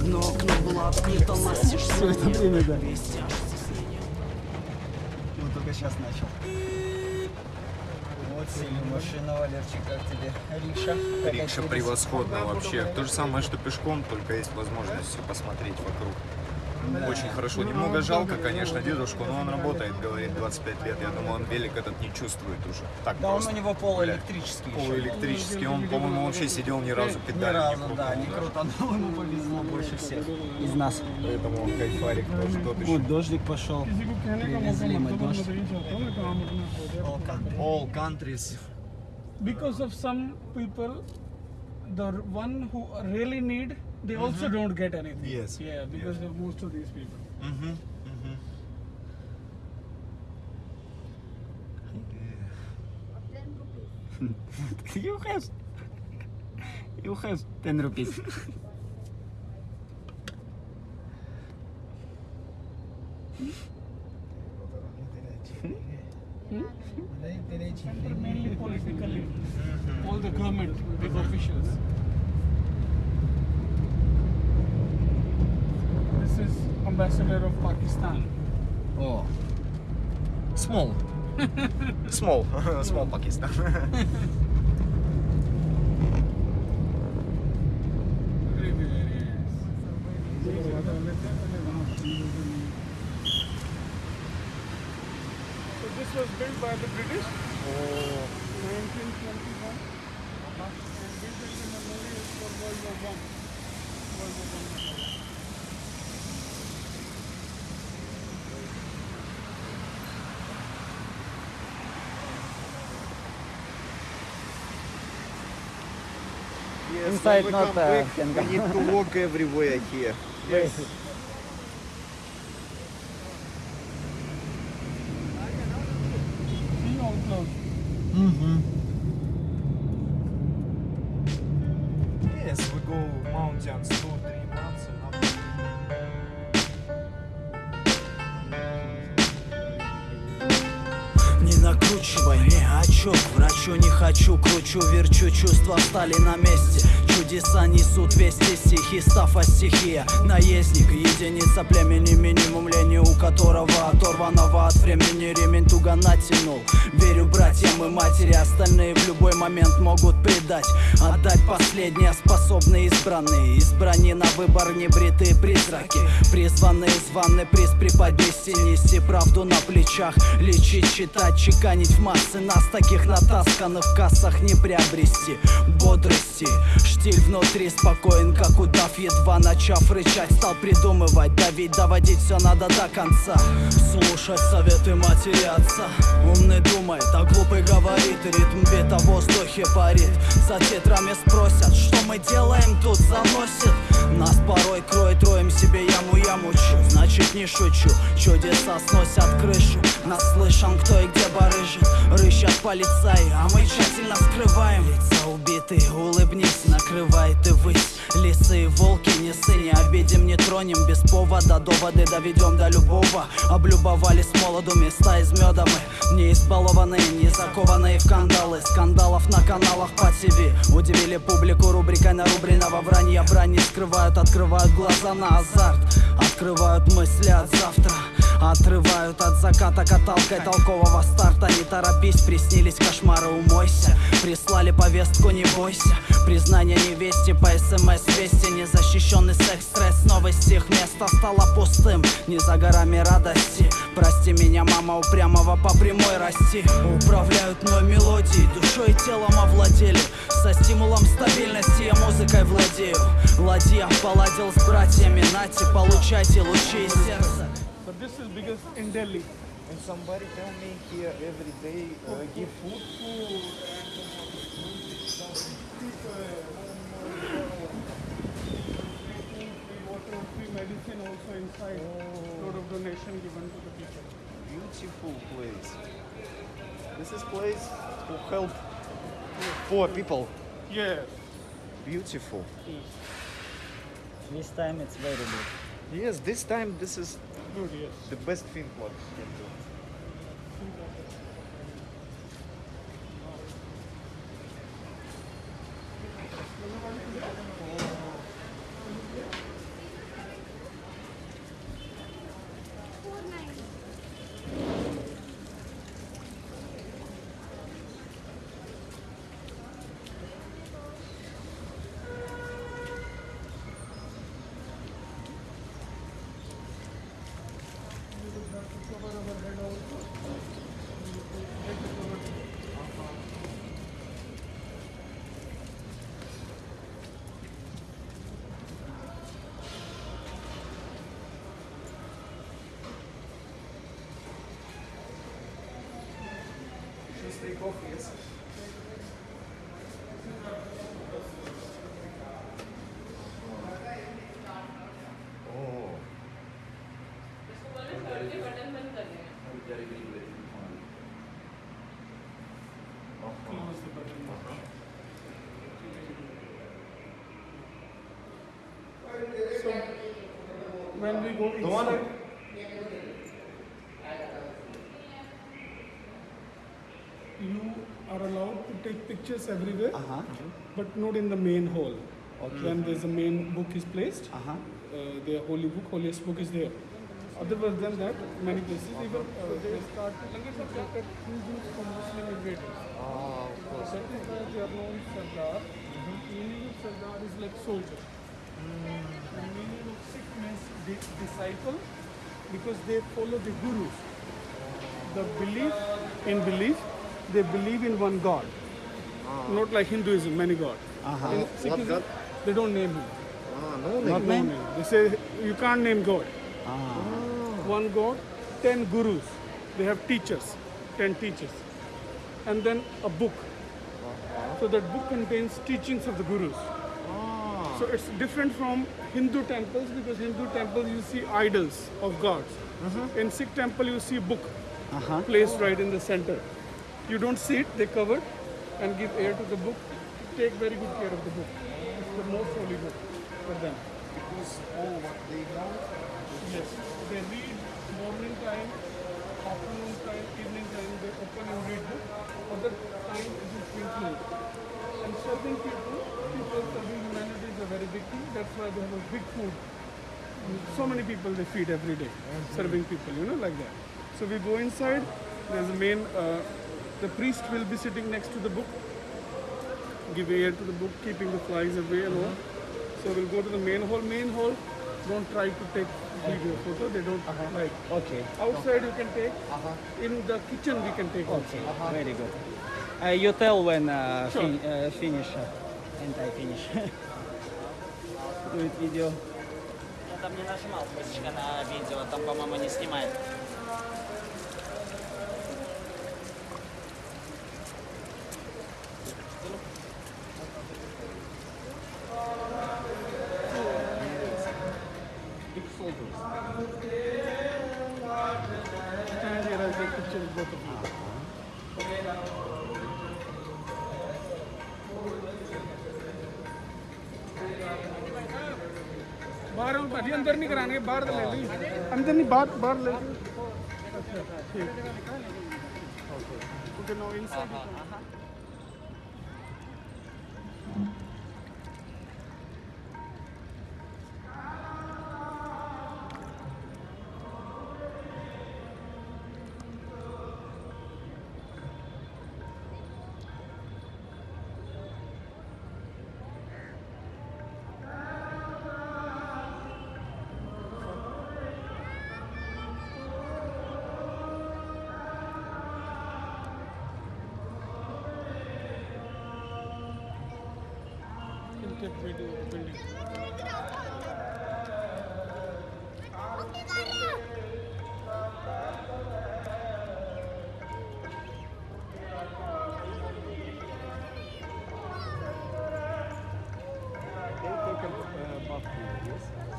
Одно окно было открыто настежь Все это время, да Ну, только сейчас начал. Вот сели машина, Валерчик, как тебе? Рикша? Рикша превосходно вообще. То же самое, что пешком, только есть возможность все посмотреть вокруг очень хорошо. Немного жалко, конечно, дедушку, но он работает, говорит, 25 лет. Я думаю, он велик этот не чувствует уже. Так да просто. он у него полуэлектрический. Полуэлектрический. Он, ну, по-моему, вообще сидел ни разу педаль. Ни разу, не да, не круто. Но ему повезло больше всех из нас. Поэтому он кайфарик тоже тот еще. Вот дождик пошел. Привезли мы дождь. All countries. Because of some people, the one who really need they mm -hmm. also mm-hmm. don't get anything. Yes. Yeah, because of most of these people. Mm -hmm. [laughs] you have, you have ten rupees. [laughs] Small. [laughs] Small Pakistan. Very, [laughs] very So this was built by the British. О. 1921. Uh-huh. And built in the memorial for World War One. World War One. Yes, Inside not, come back, can we need to walk everywhere here. [laughs] Yes. Могут предать Отдать последнее способные избранные. Избрани на выбор небритые призраки Призванные званы приз преподнести Нести правду на плечах Лечить, читать, чеканить в массы. Нас таких натасканных в кассах не приобрести. Бодрости, штиль внутри спокоен Как удав, едва начав рычать Стал придумывать, давить, доводить все надо до конца. Слушать советы матери отца. Умный думает, а глупый говорит. Ритм бита в воздухе парит. За тетрами спросят, что мы делаем тут Заносит нас порой кроет Роем себе яму, я мучу Значит не шучу, чудеса сносят крышу. Нас слышим, кто и где барыжит. Рыщат полицаи, а мы тщательно скрываем. Лица убитые, улыбнись, накрывает и высь. Лисы и волки, не сы, не обидим, не тронем. Без повода, доводы доведем до любого. Облюбовали с молоду места из меда мы. Не избалованные, не закованные в кандалы. Скандалов на каналах по ТВ Удивили публику рубрикой нарубленного вранья. Брань не скрывают, открывают глаза на азарт. Открывают мысли от завтра Отрывают от заката каталкой толкового старта. Не торопись, приснились кошмары, умойся. Прислали повестку, не бойся. Признание невесте по смс вести. Незащищенный секс, стресс, новости. Их место стало пустым. Не за горами радости. Прости меня, мама, упрямого по прямой расти. Управляют мной мелодией Душой и телом овладели. Со стимулом стабильности я музыкой владею. Ладья поладил с братьями Нате, получайте лучи из сердца But this is biggest in Delhi. And somebody tell me here every day uh, give food. Free water, free medicine also inside. Lot of donation given to the people. Beautiful place. This is place to help poor people. Yes. Beautiful. This time it's very good. Yes, this time this is The best thing what we can do. Close the button when we go inside. You are allowed to take pictures everywhere, uh -huh. but not in the main hall. Okay. When there's a main book is placed, uh-huh. uh -huh. uh, their holy book, holiest book is there. Otherwise than that, many places uh -huh. even uh, they start to two groups from Muslim invaders. Ah, of course. That is why they are known Sardar. Mm -hmm. Meaning Sardar is like soldier. Mm. Sikh means disciple because they follow the Guru. The belief in belief, they believe in one God. Ah. Not like Hinduism, many God. Uh -huh. Sikhism, God? they don't name him. Ah, no name. Name. They say you can't name God. Ah. One God, ten gurus. They have teachers, ten teachers. And then a book. So that book contains teachings of the gurus. So it's different from Hindu temples because Hindu temples you see idols of gods. Uh -huh. In Sikh temple you see book uh -huh. placed oh. right in the center. You don't see it, they cover and give air to the book. Take very good care of the book. It's the most holy book for them. Because all what they know? Yes. They read morning time, afternoon time, evening time, they open and read book. Other time it is thinking. And serving people, people serving humanity a very big thing. That's why they have a big food. So many people they feed every day, serving people, you know, like that. So we go inside. There's a main. Uh, the priest will be sitting next to the book, give air to the book, keeping the flies away and all. So we'll go to the main hall. Main hall. Don't try to take video photo. They don't uh -huh. like. Okay. Outside you can take. Uh -huh. In the kitchen we can take. Okay. Uh -huh. Very good. Uh, you tell when uh, sure. fin uh, finish and I finish. [laughs] It video. Я там не нажимал, спасибо на видео, там, по-моему, не снимает. नहीं बाहर ले ली। अंदर नहीं बाहर बाहर ले। ली ठीक okay no inside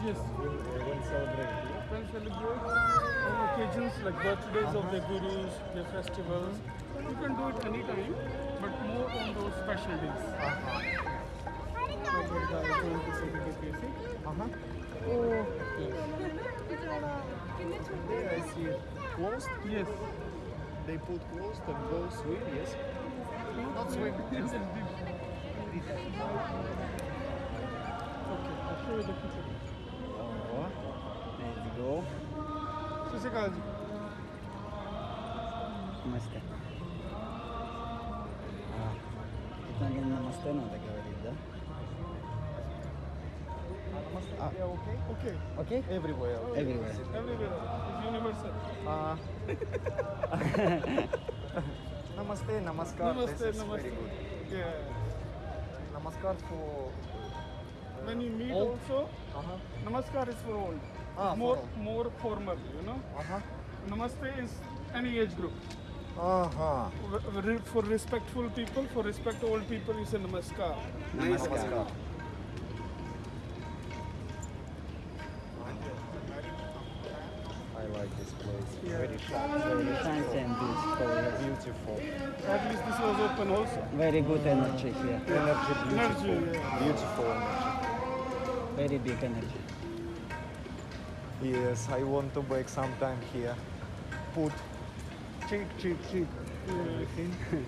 yes? Yes. When, when celebrate here. When celebrate on occasions like birthdays of the gurus, the festivals. You can do it anytime, but more on those special days. Like the guy is going to celebrate basic. Uh-huh. Oh, yes. There I see closed. Yes. They put closed and go swim, yes? Not swim. Yes, it's big. Okay, I'll show you the picture. ਦੋ ਸਤਿ ਸ਼੍ਰੀ ਅਕਾਲ Namaste. ನಮಸ್ತೆ ನನಗೆ ನಮಸ್ತೆ Namaste. ಅವರಿದ್ದ okay? Okay. Okay Everywhere. Everywhere. Everywhere. It's universal. Uh, [laughs] namaste, namaskar. Namaste, this is namaste. very good. Yeah. Namaskar for... When you meet also, uh-huh. namaskar is for all. Ah, more, for more formal, you know. Uh-huh. Namaste is any age group. Uh-huh. For respectful people, for respect old people, you say Namaskar. Namaskar. I like this place. Very sharp, Very fancy and beautiful. yes. beautiful. At least this was open also. Very good energy here. Energy, beautiful. Energy, yeah. Beautiful energy. Very big energy. Yes, I want to bake sometime here. Put cheek, cheek, cheek. Mm. Everything. [laughs]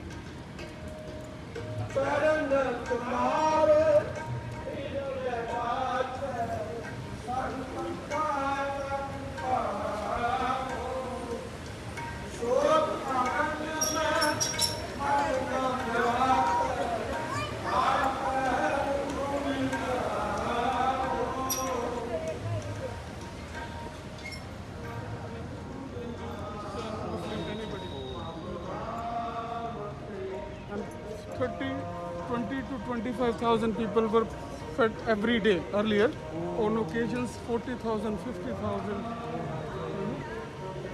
25,000 people were fed every day earlier. On occasions, 40,000, 50,000.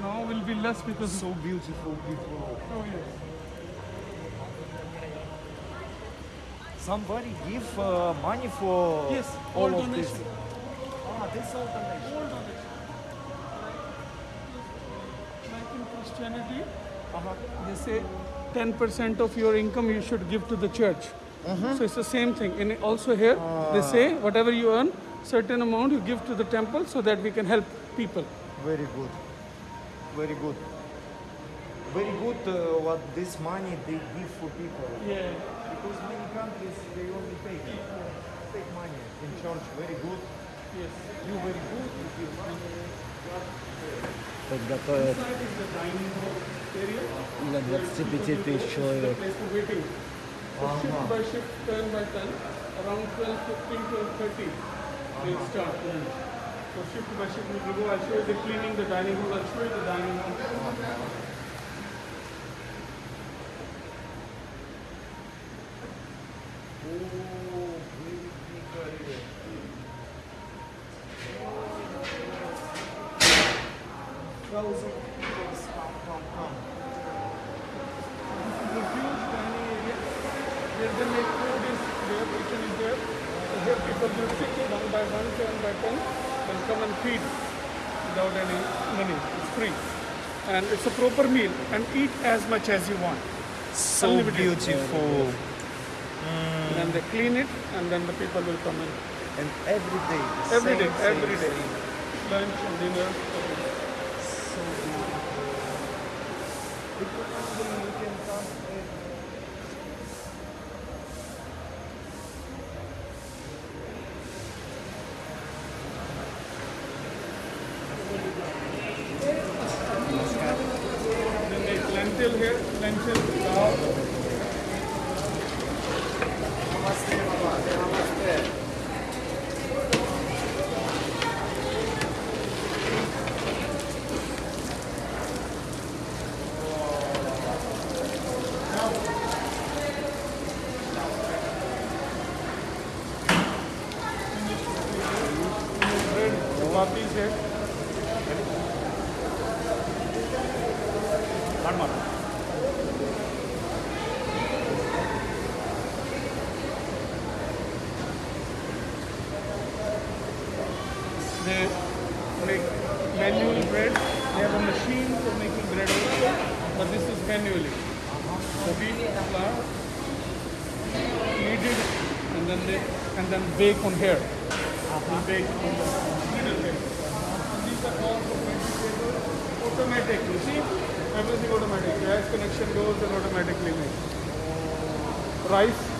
Now will be less because So beautiful before. oh yes. Somebody give uh, money for Yes, all all of this. Ah, this all donation. All donation. Like in Christianity, Uh-huh. they say 10% of your income you should give to the church. So it's the same thing. And also here, they say whatever you earn, certain amount you give to the temple so that we can help people. Very good. Very good. Very good uh, what this money they give for people. Yeah. Because many countries they only take take money in church. Very good. Yes. You very good. You give money. Подготовят Inside is the dining hall area. для 25 тысяч человек. Waiting. Shift by shift, turn by turn, around 12, 15, 12, 30, they'll start. So shift by shift, we will go. I'll show you the cleaning the dining hall. I'll show you the dining hall. Oh, very big area. Thousand people come, come, come. This is a huge dining area where they make food is there, kitchen is there. So here people will sit one by one, turn by turn, and come and feed without any money. It's free. And it's a proper meal and eat as much as you want. So Unlimited. beautiful. And then they clean it and then the people will come in. And every day. Every day, same, every same, day. same. Lunch and dinner. So beautiful. Vegetables, automatic. You see, everything automatic. Gas connection goes and automatically makes. Rice.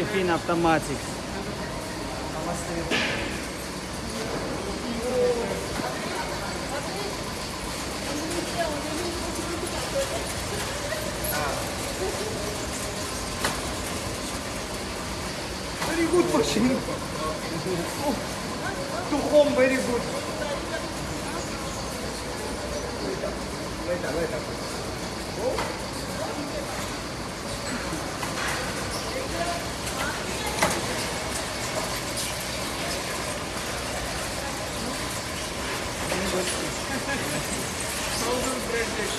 Everything automatic. Very good machine. Oh, to home very good. Later, later. Frozen bread dish.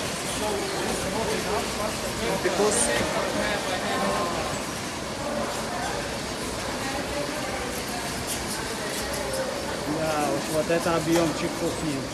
Because Да, уж вот это объемчик кухни.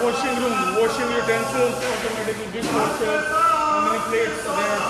Washing room, washing utensils, automatically dishwasher, how many plates are there?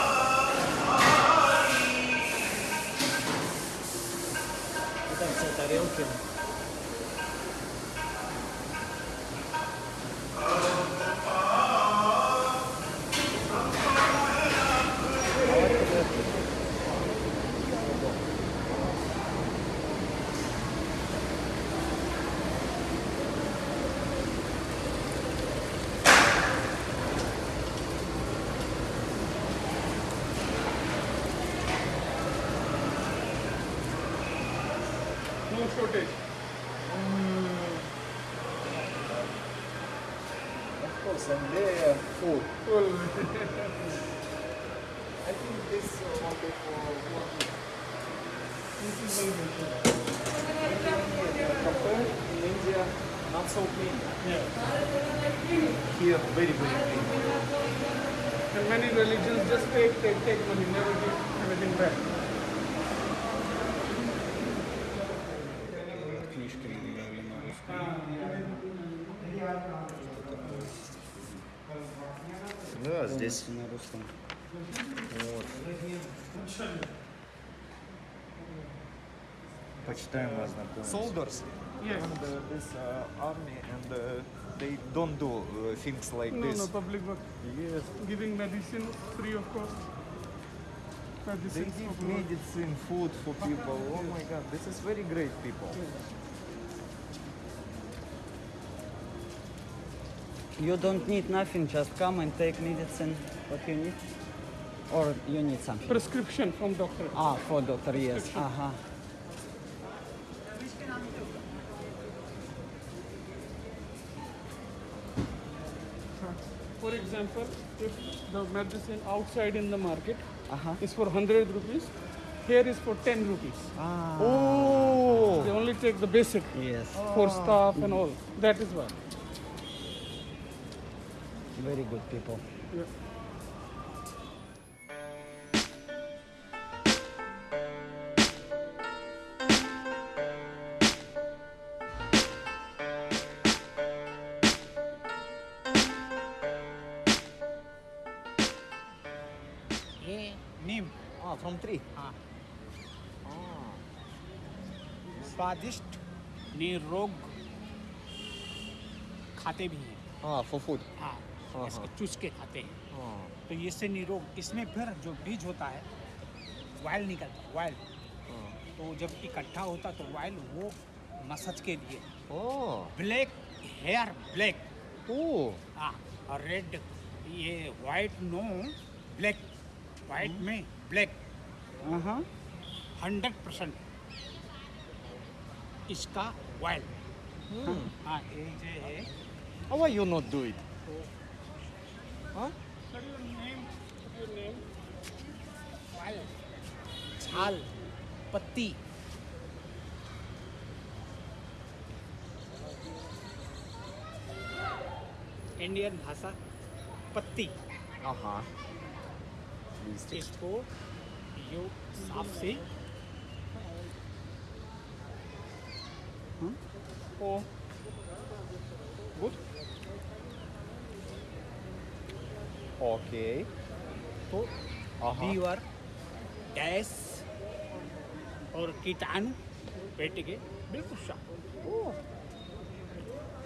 Русском. вот. Почитаем вас Soldiers Yes. and uh, this uh, army and uh, they don't do uh, things like No, this. no, public work. Yes. Giving medicine free of cost. They Medicine give for people. medicine, food for people. Oh my god, this is very great people. You don't need nothing, just come and take medicine, what you need. Or you need something? Prescription from doctor. Ah, for doctor, yes. Uh -huh. For example, if the medicine outside in the market uh -huh. is for 100 rupees, here is for 10 rupees. Ah. Oh. They only take the basic. Yes. For oh. staff and all. That is why Very good people. Yeah. ये नीम ah, from tree. हाँ Ah, स्वादिष्ट निरोग खाते भी हैं ah, for food. हाँ हाँ, इसको चूस के खाते हैं। तो इससे निरोग इसमें फिर जो बीज होता है वायल निकलता है वायल तो जब इकट्ठा होता तो वायल वो मसाज के लिए। Black hair black. ओ हाँ और रेड ये वाइट नो ब्लैक वाइट में ब्लैक हंड्रेड परसेंट इसका वायल हाँ ये जो है। Oh, why you not do? छाल पत्ती। इंडियन भाषा पत्ती। इसको यो साफ़ से ओ गुड। ओके। तो वी आर डैश कीटाणु पेट के बिल्कुल साफ़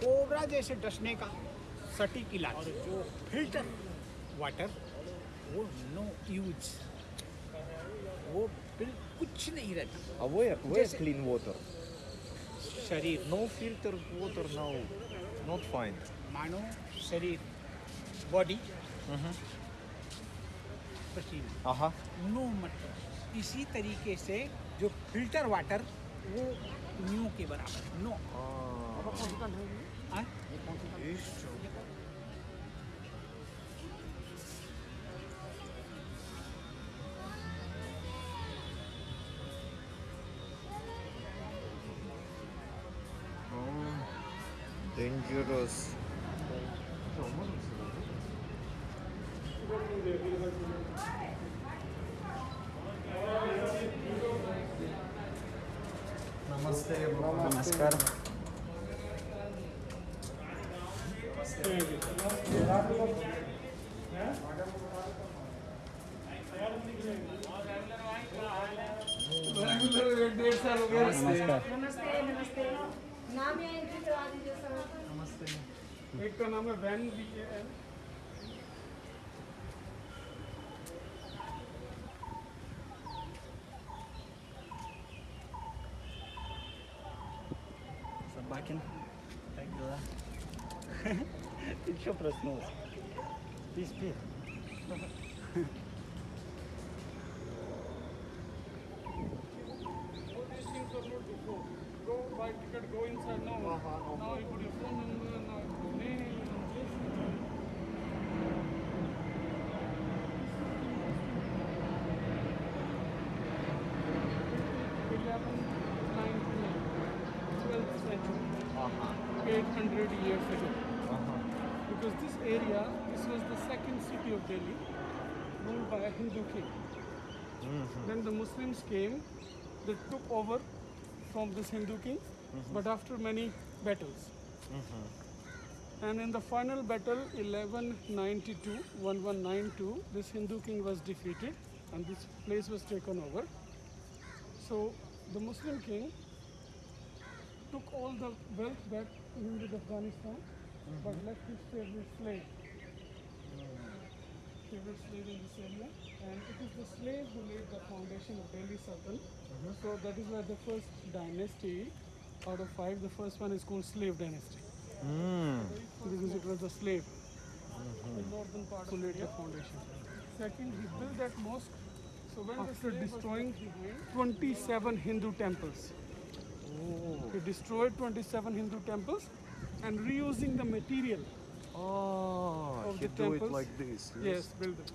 कोबरा जैसे डसने का सटीक इलाज। और जो फ़िल्टर वाटर वो नो यूज़ वो कुछ नहीं रहता। अब वो वो क्लीन वाटर शरीर। No filter water no not fine मानो शरीर बॉडी नो मतलब। इसी तरीके से जो फ़िल्टर वाटर वो न्यू के बराबर नो हाँ? Dangerous. नमस्कार नमस्कार नाम या एंट्री करवा दीजिए सर नमस्ते एक का नाम वैन भी है। Ты чё Delhi, ruled by a Hindu king. Then the Muslims came, they took over from this Hindu king, but after many battles. And in the final battle, 1192, 1192, this Hindu king was defeated and this place was taken over. So the Muslim king took all the wealth back into Afghanistan, but left his favorite slave. Favorite slave in this area, and it is the slave who laid the foundation of Delhi Sultan. So that is why the first dynasty out of five, the first one is called slave dynasty hmm. because it was a slave. Mm-hmm. The northern part who laid the foundation. Second, he built that mosque. So when after destroying 27 Hindu temples, oh. he destroyed 27 Hindu temples and reusing the material Ah, of he the do it like this. Yes, build the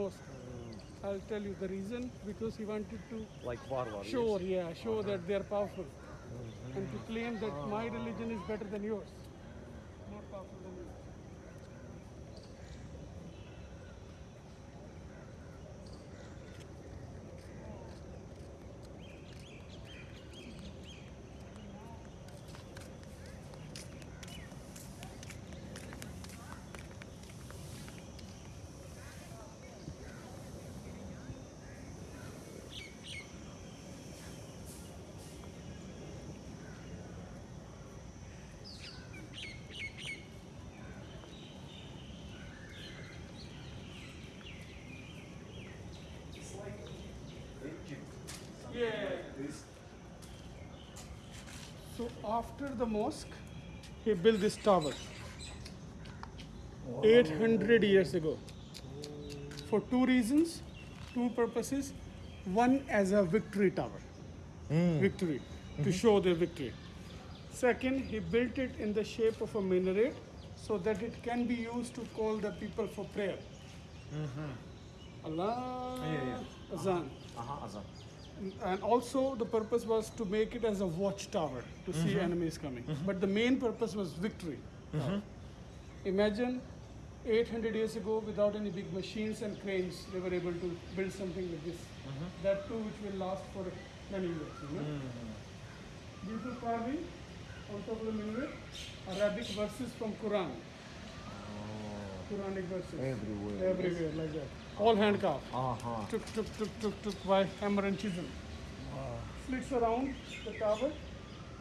mosque. Ah. I'll tell you the reason because he wanted to Like Varvar. show, yeah, show uh-huh. that they are powerful, mm-hmm. and to claim that my ah. religion is better than yours, more powerful than yours. So after the mosque, he built this tower. Wow. 800 years ago. For two reasons, two purposes. One as a victory tower, mm. victory, to mm -hmm. show their victory. Second, he built it in the shape of a minaret so that it can be used to call the people for prayer. Mm -hmm. Allah yeah, yeah. Azan. Uh -huh. Uh -huh, azan. And also the purpose was to make it as a watchtower to see mm-hmm. enemies coming. Mm-hmm. But the main purpose was victory. Mm-hmm. Imagine 800 years ago, without any big machines and cranes, they were able to build something like this. That too, which will last for many years. You know? Beautiful carving on top of the minaret, Arabic verses from Quran. Oh. Quranic verses. Everywhere. Everywhere, like that all hand carved. Uh-huh. Took, took, took, took, took by hammer and chisel. Wow. Slits around the tower.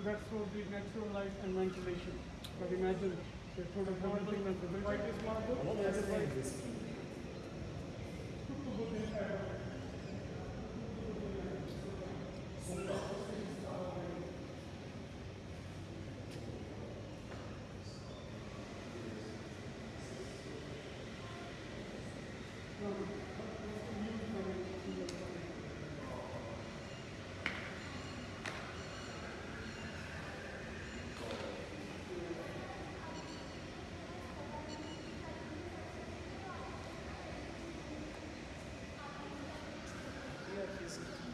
That's for the natural light and ventilation. But imagine they put a marble and they built this marble. What is this?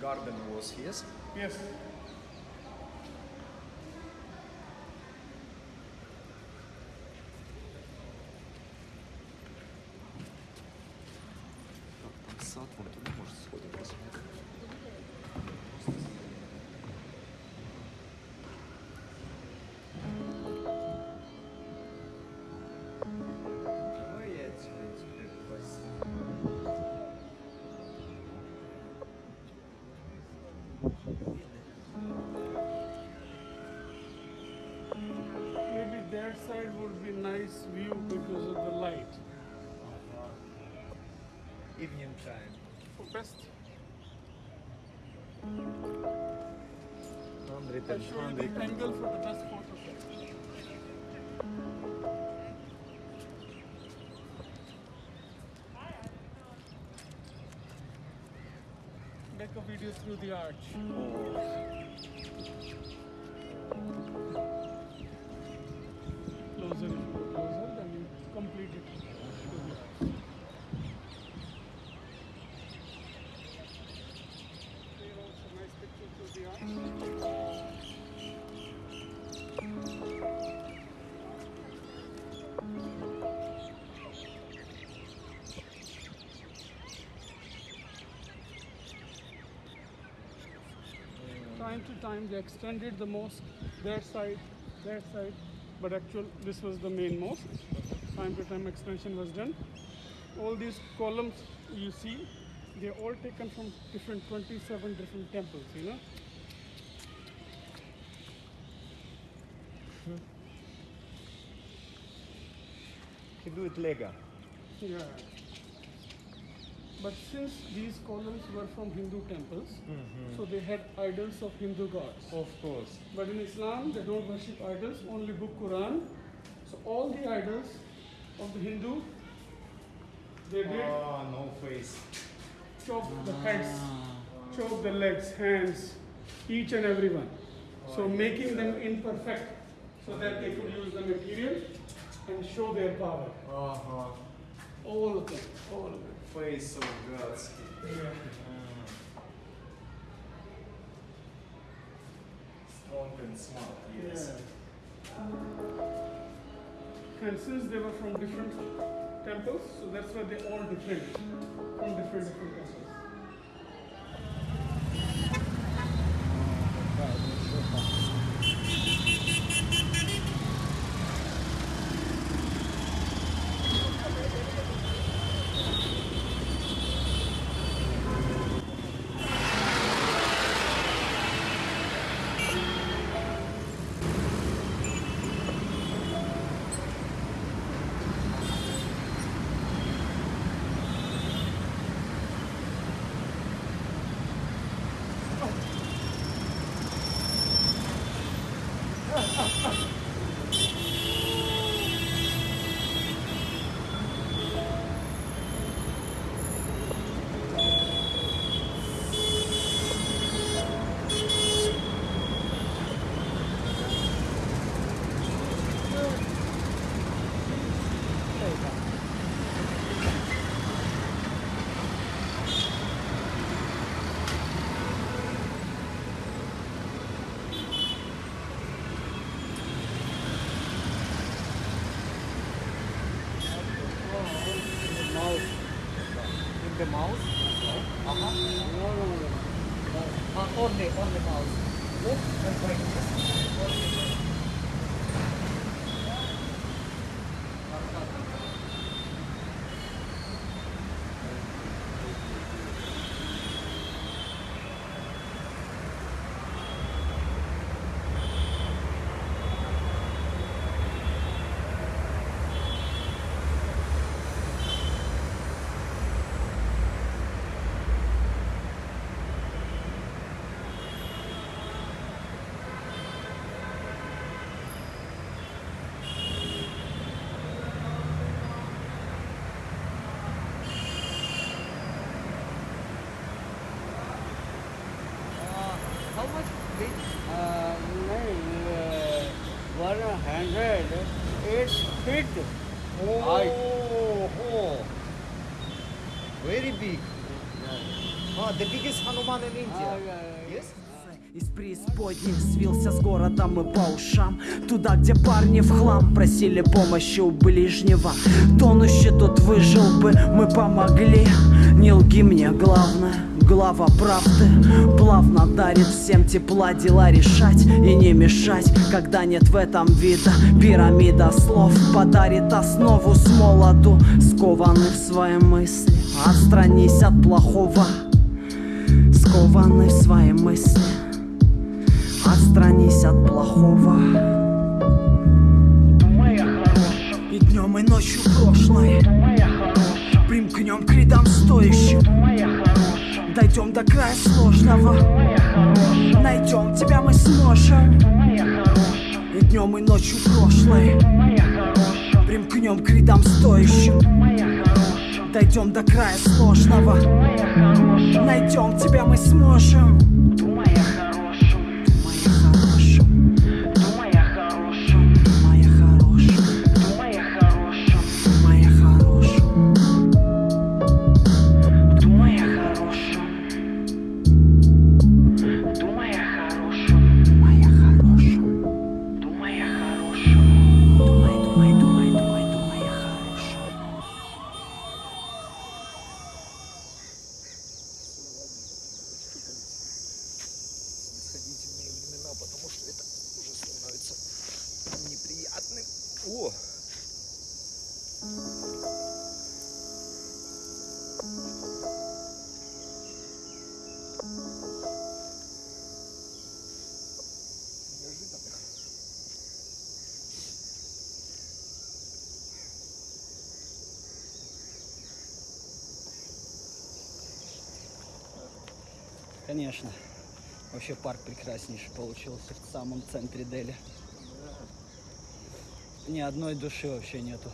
Garden was his. Yes. That side would be nice view because of the light. Evening time. For best. I'll show you the angle for the best photo. Make a video through the arch. Time to time they extended the mosque, their side, their side, but actual this was the main mosque. Time to time extension was done. All these columns you see, they're all taken from different 27 different temples, you know. He do it Lego. Yeah. But since these columns were from Hindu temples, mm -hmm. so they had idols of Hindu gods. Of course. But in Islam, they don't worship idols, only book Quran. So all the idols of the Hindu, they did. Oh, no face. Chop the ah. heads, chop the legs, hands, each and every one. Oh, so making them imperfect so that they could use the material and show their power. Uh -huh. All of them, all of them. Face of gods. Strong and smart, yes. And since they were from different temples, so that's why they all different from different different temples. Преисподней свился с городом и по ушам. Туда, где парни в хлам просили помощи у ближнего. Тонущий тут выжил бы, мы помогли. Не лги мне, главное, глава правды. Плавно дарит всем тепла дела решать И не мешать, когда нет в этом вида Пирамида слов. Подарит основу с молоду Скованный в свои мысли. Отстранись от плохого Скованный в свои мысли отстранись от плохого. Думай о хорошем И днем, и ночью прошлой Думай о Примкнем к рядам стоящим. Думай о Дойдем до края сложного. Думай о Найдем тебя мы сможем. Думай о И днем, и ночью прошлой Думай о Примкнем к рядам стоящим. Думай о Дойдем до края сложного. Думай о Найдем тебя мы сможем. Конечно. Вообще парк прекраснейший получился в самом центре Дели. Ни одной души вообще нету.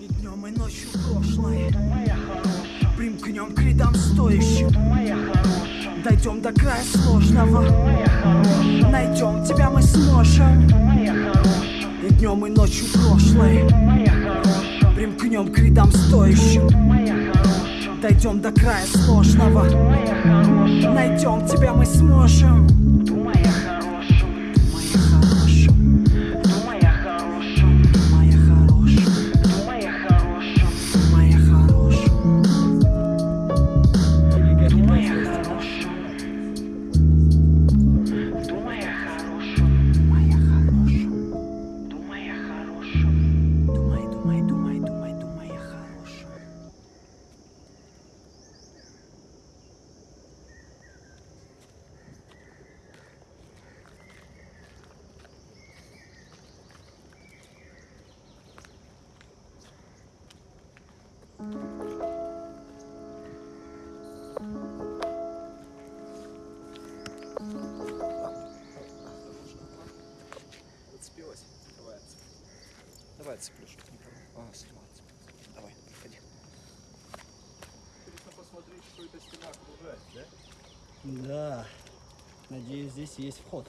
И днем, и ночью прошлое Примкнем к рядам стоящим Дойдем до края сложного Найдем тебя мы сможем И днем, и ночью прошлое Примкнем к рядам стоящим Дойдем до края сложного. Найдем тебя мы сможем здесь есть вход.